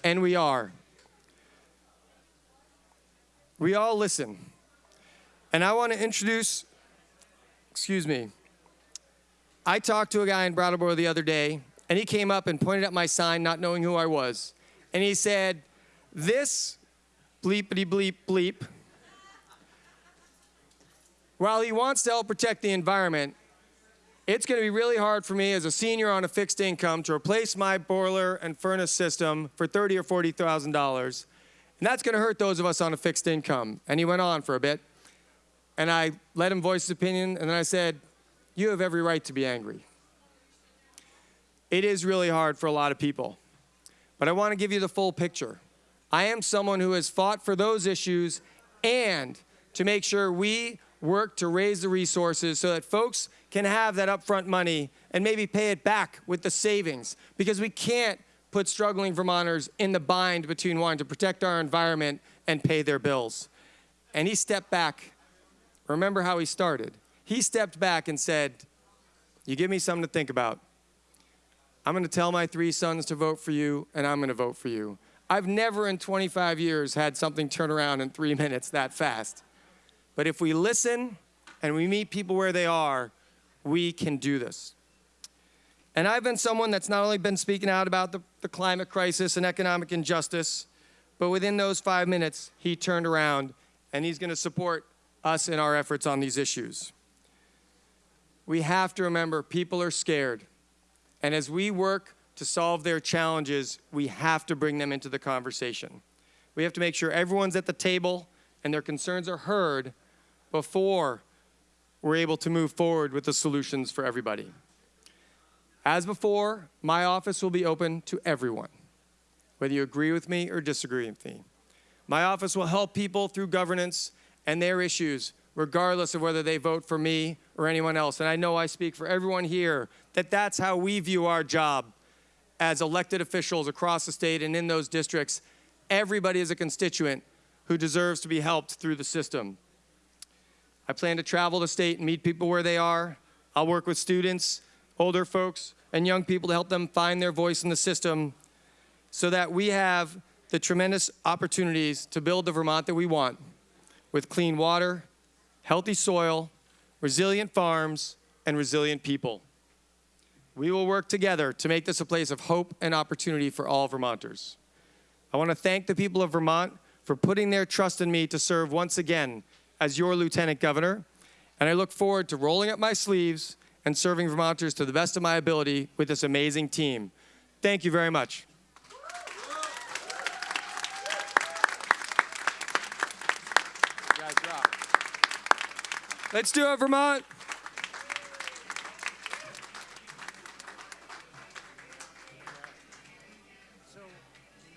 and we are. we all listen. And I want to introduce, excuse me, I talked to a guy in Brattleboro the other day, and he came up and pointed at my sign, not knowing who I was. And he said, This bleepity bleep bleep, while he wants to help protect the environment, it's going to be really hard for me as a senior on a fixed income to replace my boiler and furnace system for thirty or forty thousand dollars, and that's going to hurt those of us on a fixed income. And he went on for a bit, and I let him voice his opinion, and then I said, "You have every right to be angry. It is really hard for a lot of people, but I want to give you the full picture. I am someone who has fought for those issues and to make sure we work to raise the resources so that folks can have that upfront money and maybe pay it back with the savings because we can't put struggling Vermonters in the bind between wanting to protect our environment and pay their bills. And he stepped back. Remember how he started. He stepped back and said, You give me something to think about. I'm going to tell my three sons to vote for you, and I'm going to vote for you. I've never in 25 years had something turn around in three *laughs* minutes that fast. But if we listen and we meet people where they are, we can do this. And I've been someone that's not only been speaking out about the, the climate crisis and economic injustice, but within those five minutes, he turned around and he's going to support us in our efforts on these issues. We have to remember people are scared. And as we work to solve their challenges, we have to bring them into the conversation. We have to make sure everyone's at the table and their concerns are heard before we're able to move forward with the solutions for everybody. As before, my office will be open to everyone, whether you agree with me or disagree with me. My office will help people through governance and their issues, regardless of whether they vote for me or anyone else. And I know I speak for everyone here that that's how we view our job as elected officials across the state and in those districts. Everybody is a constituent who deserves to be helped through the system. I plan to travel the state and meet people where they are. I'll work with students, older folks, and young people to help them find their voice in the system so that we have the tremendous opportunities to build the Vermont that we want with clean water, healthy soil, resilient farms, and resilient people. We will work together to make this a place of hope and opportunity for all Vermonters. I want to thank the people of Vermont for putting their trust in me to serve once again as your Lieutenant Governor, and I look forward to rolling up my sleeves and serving Vermonters to the best of my ability with this amazing team. Thank you very much. Let's do it, Vermont.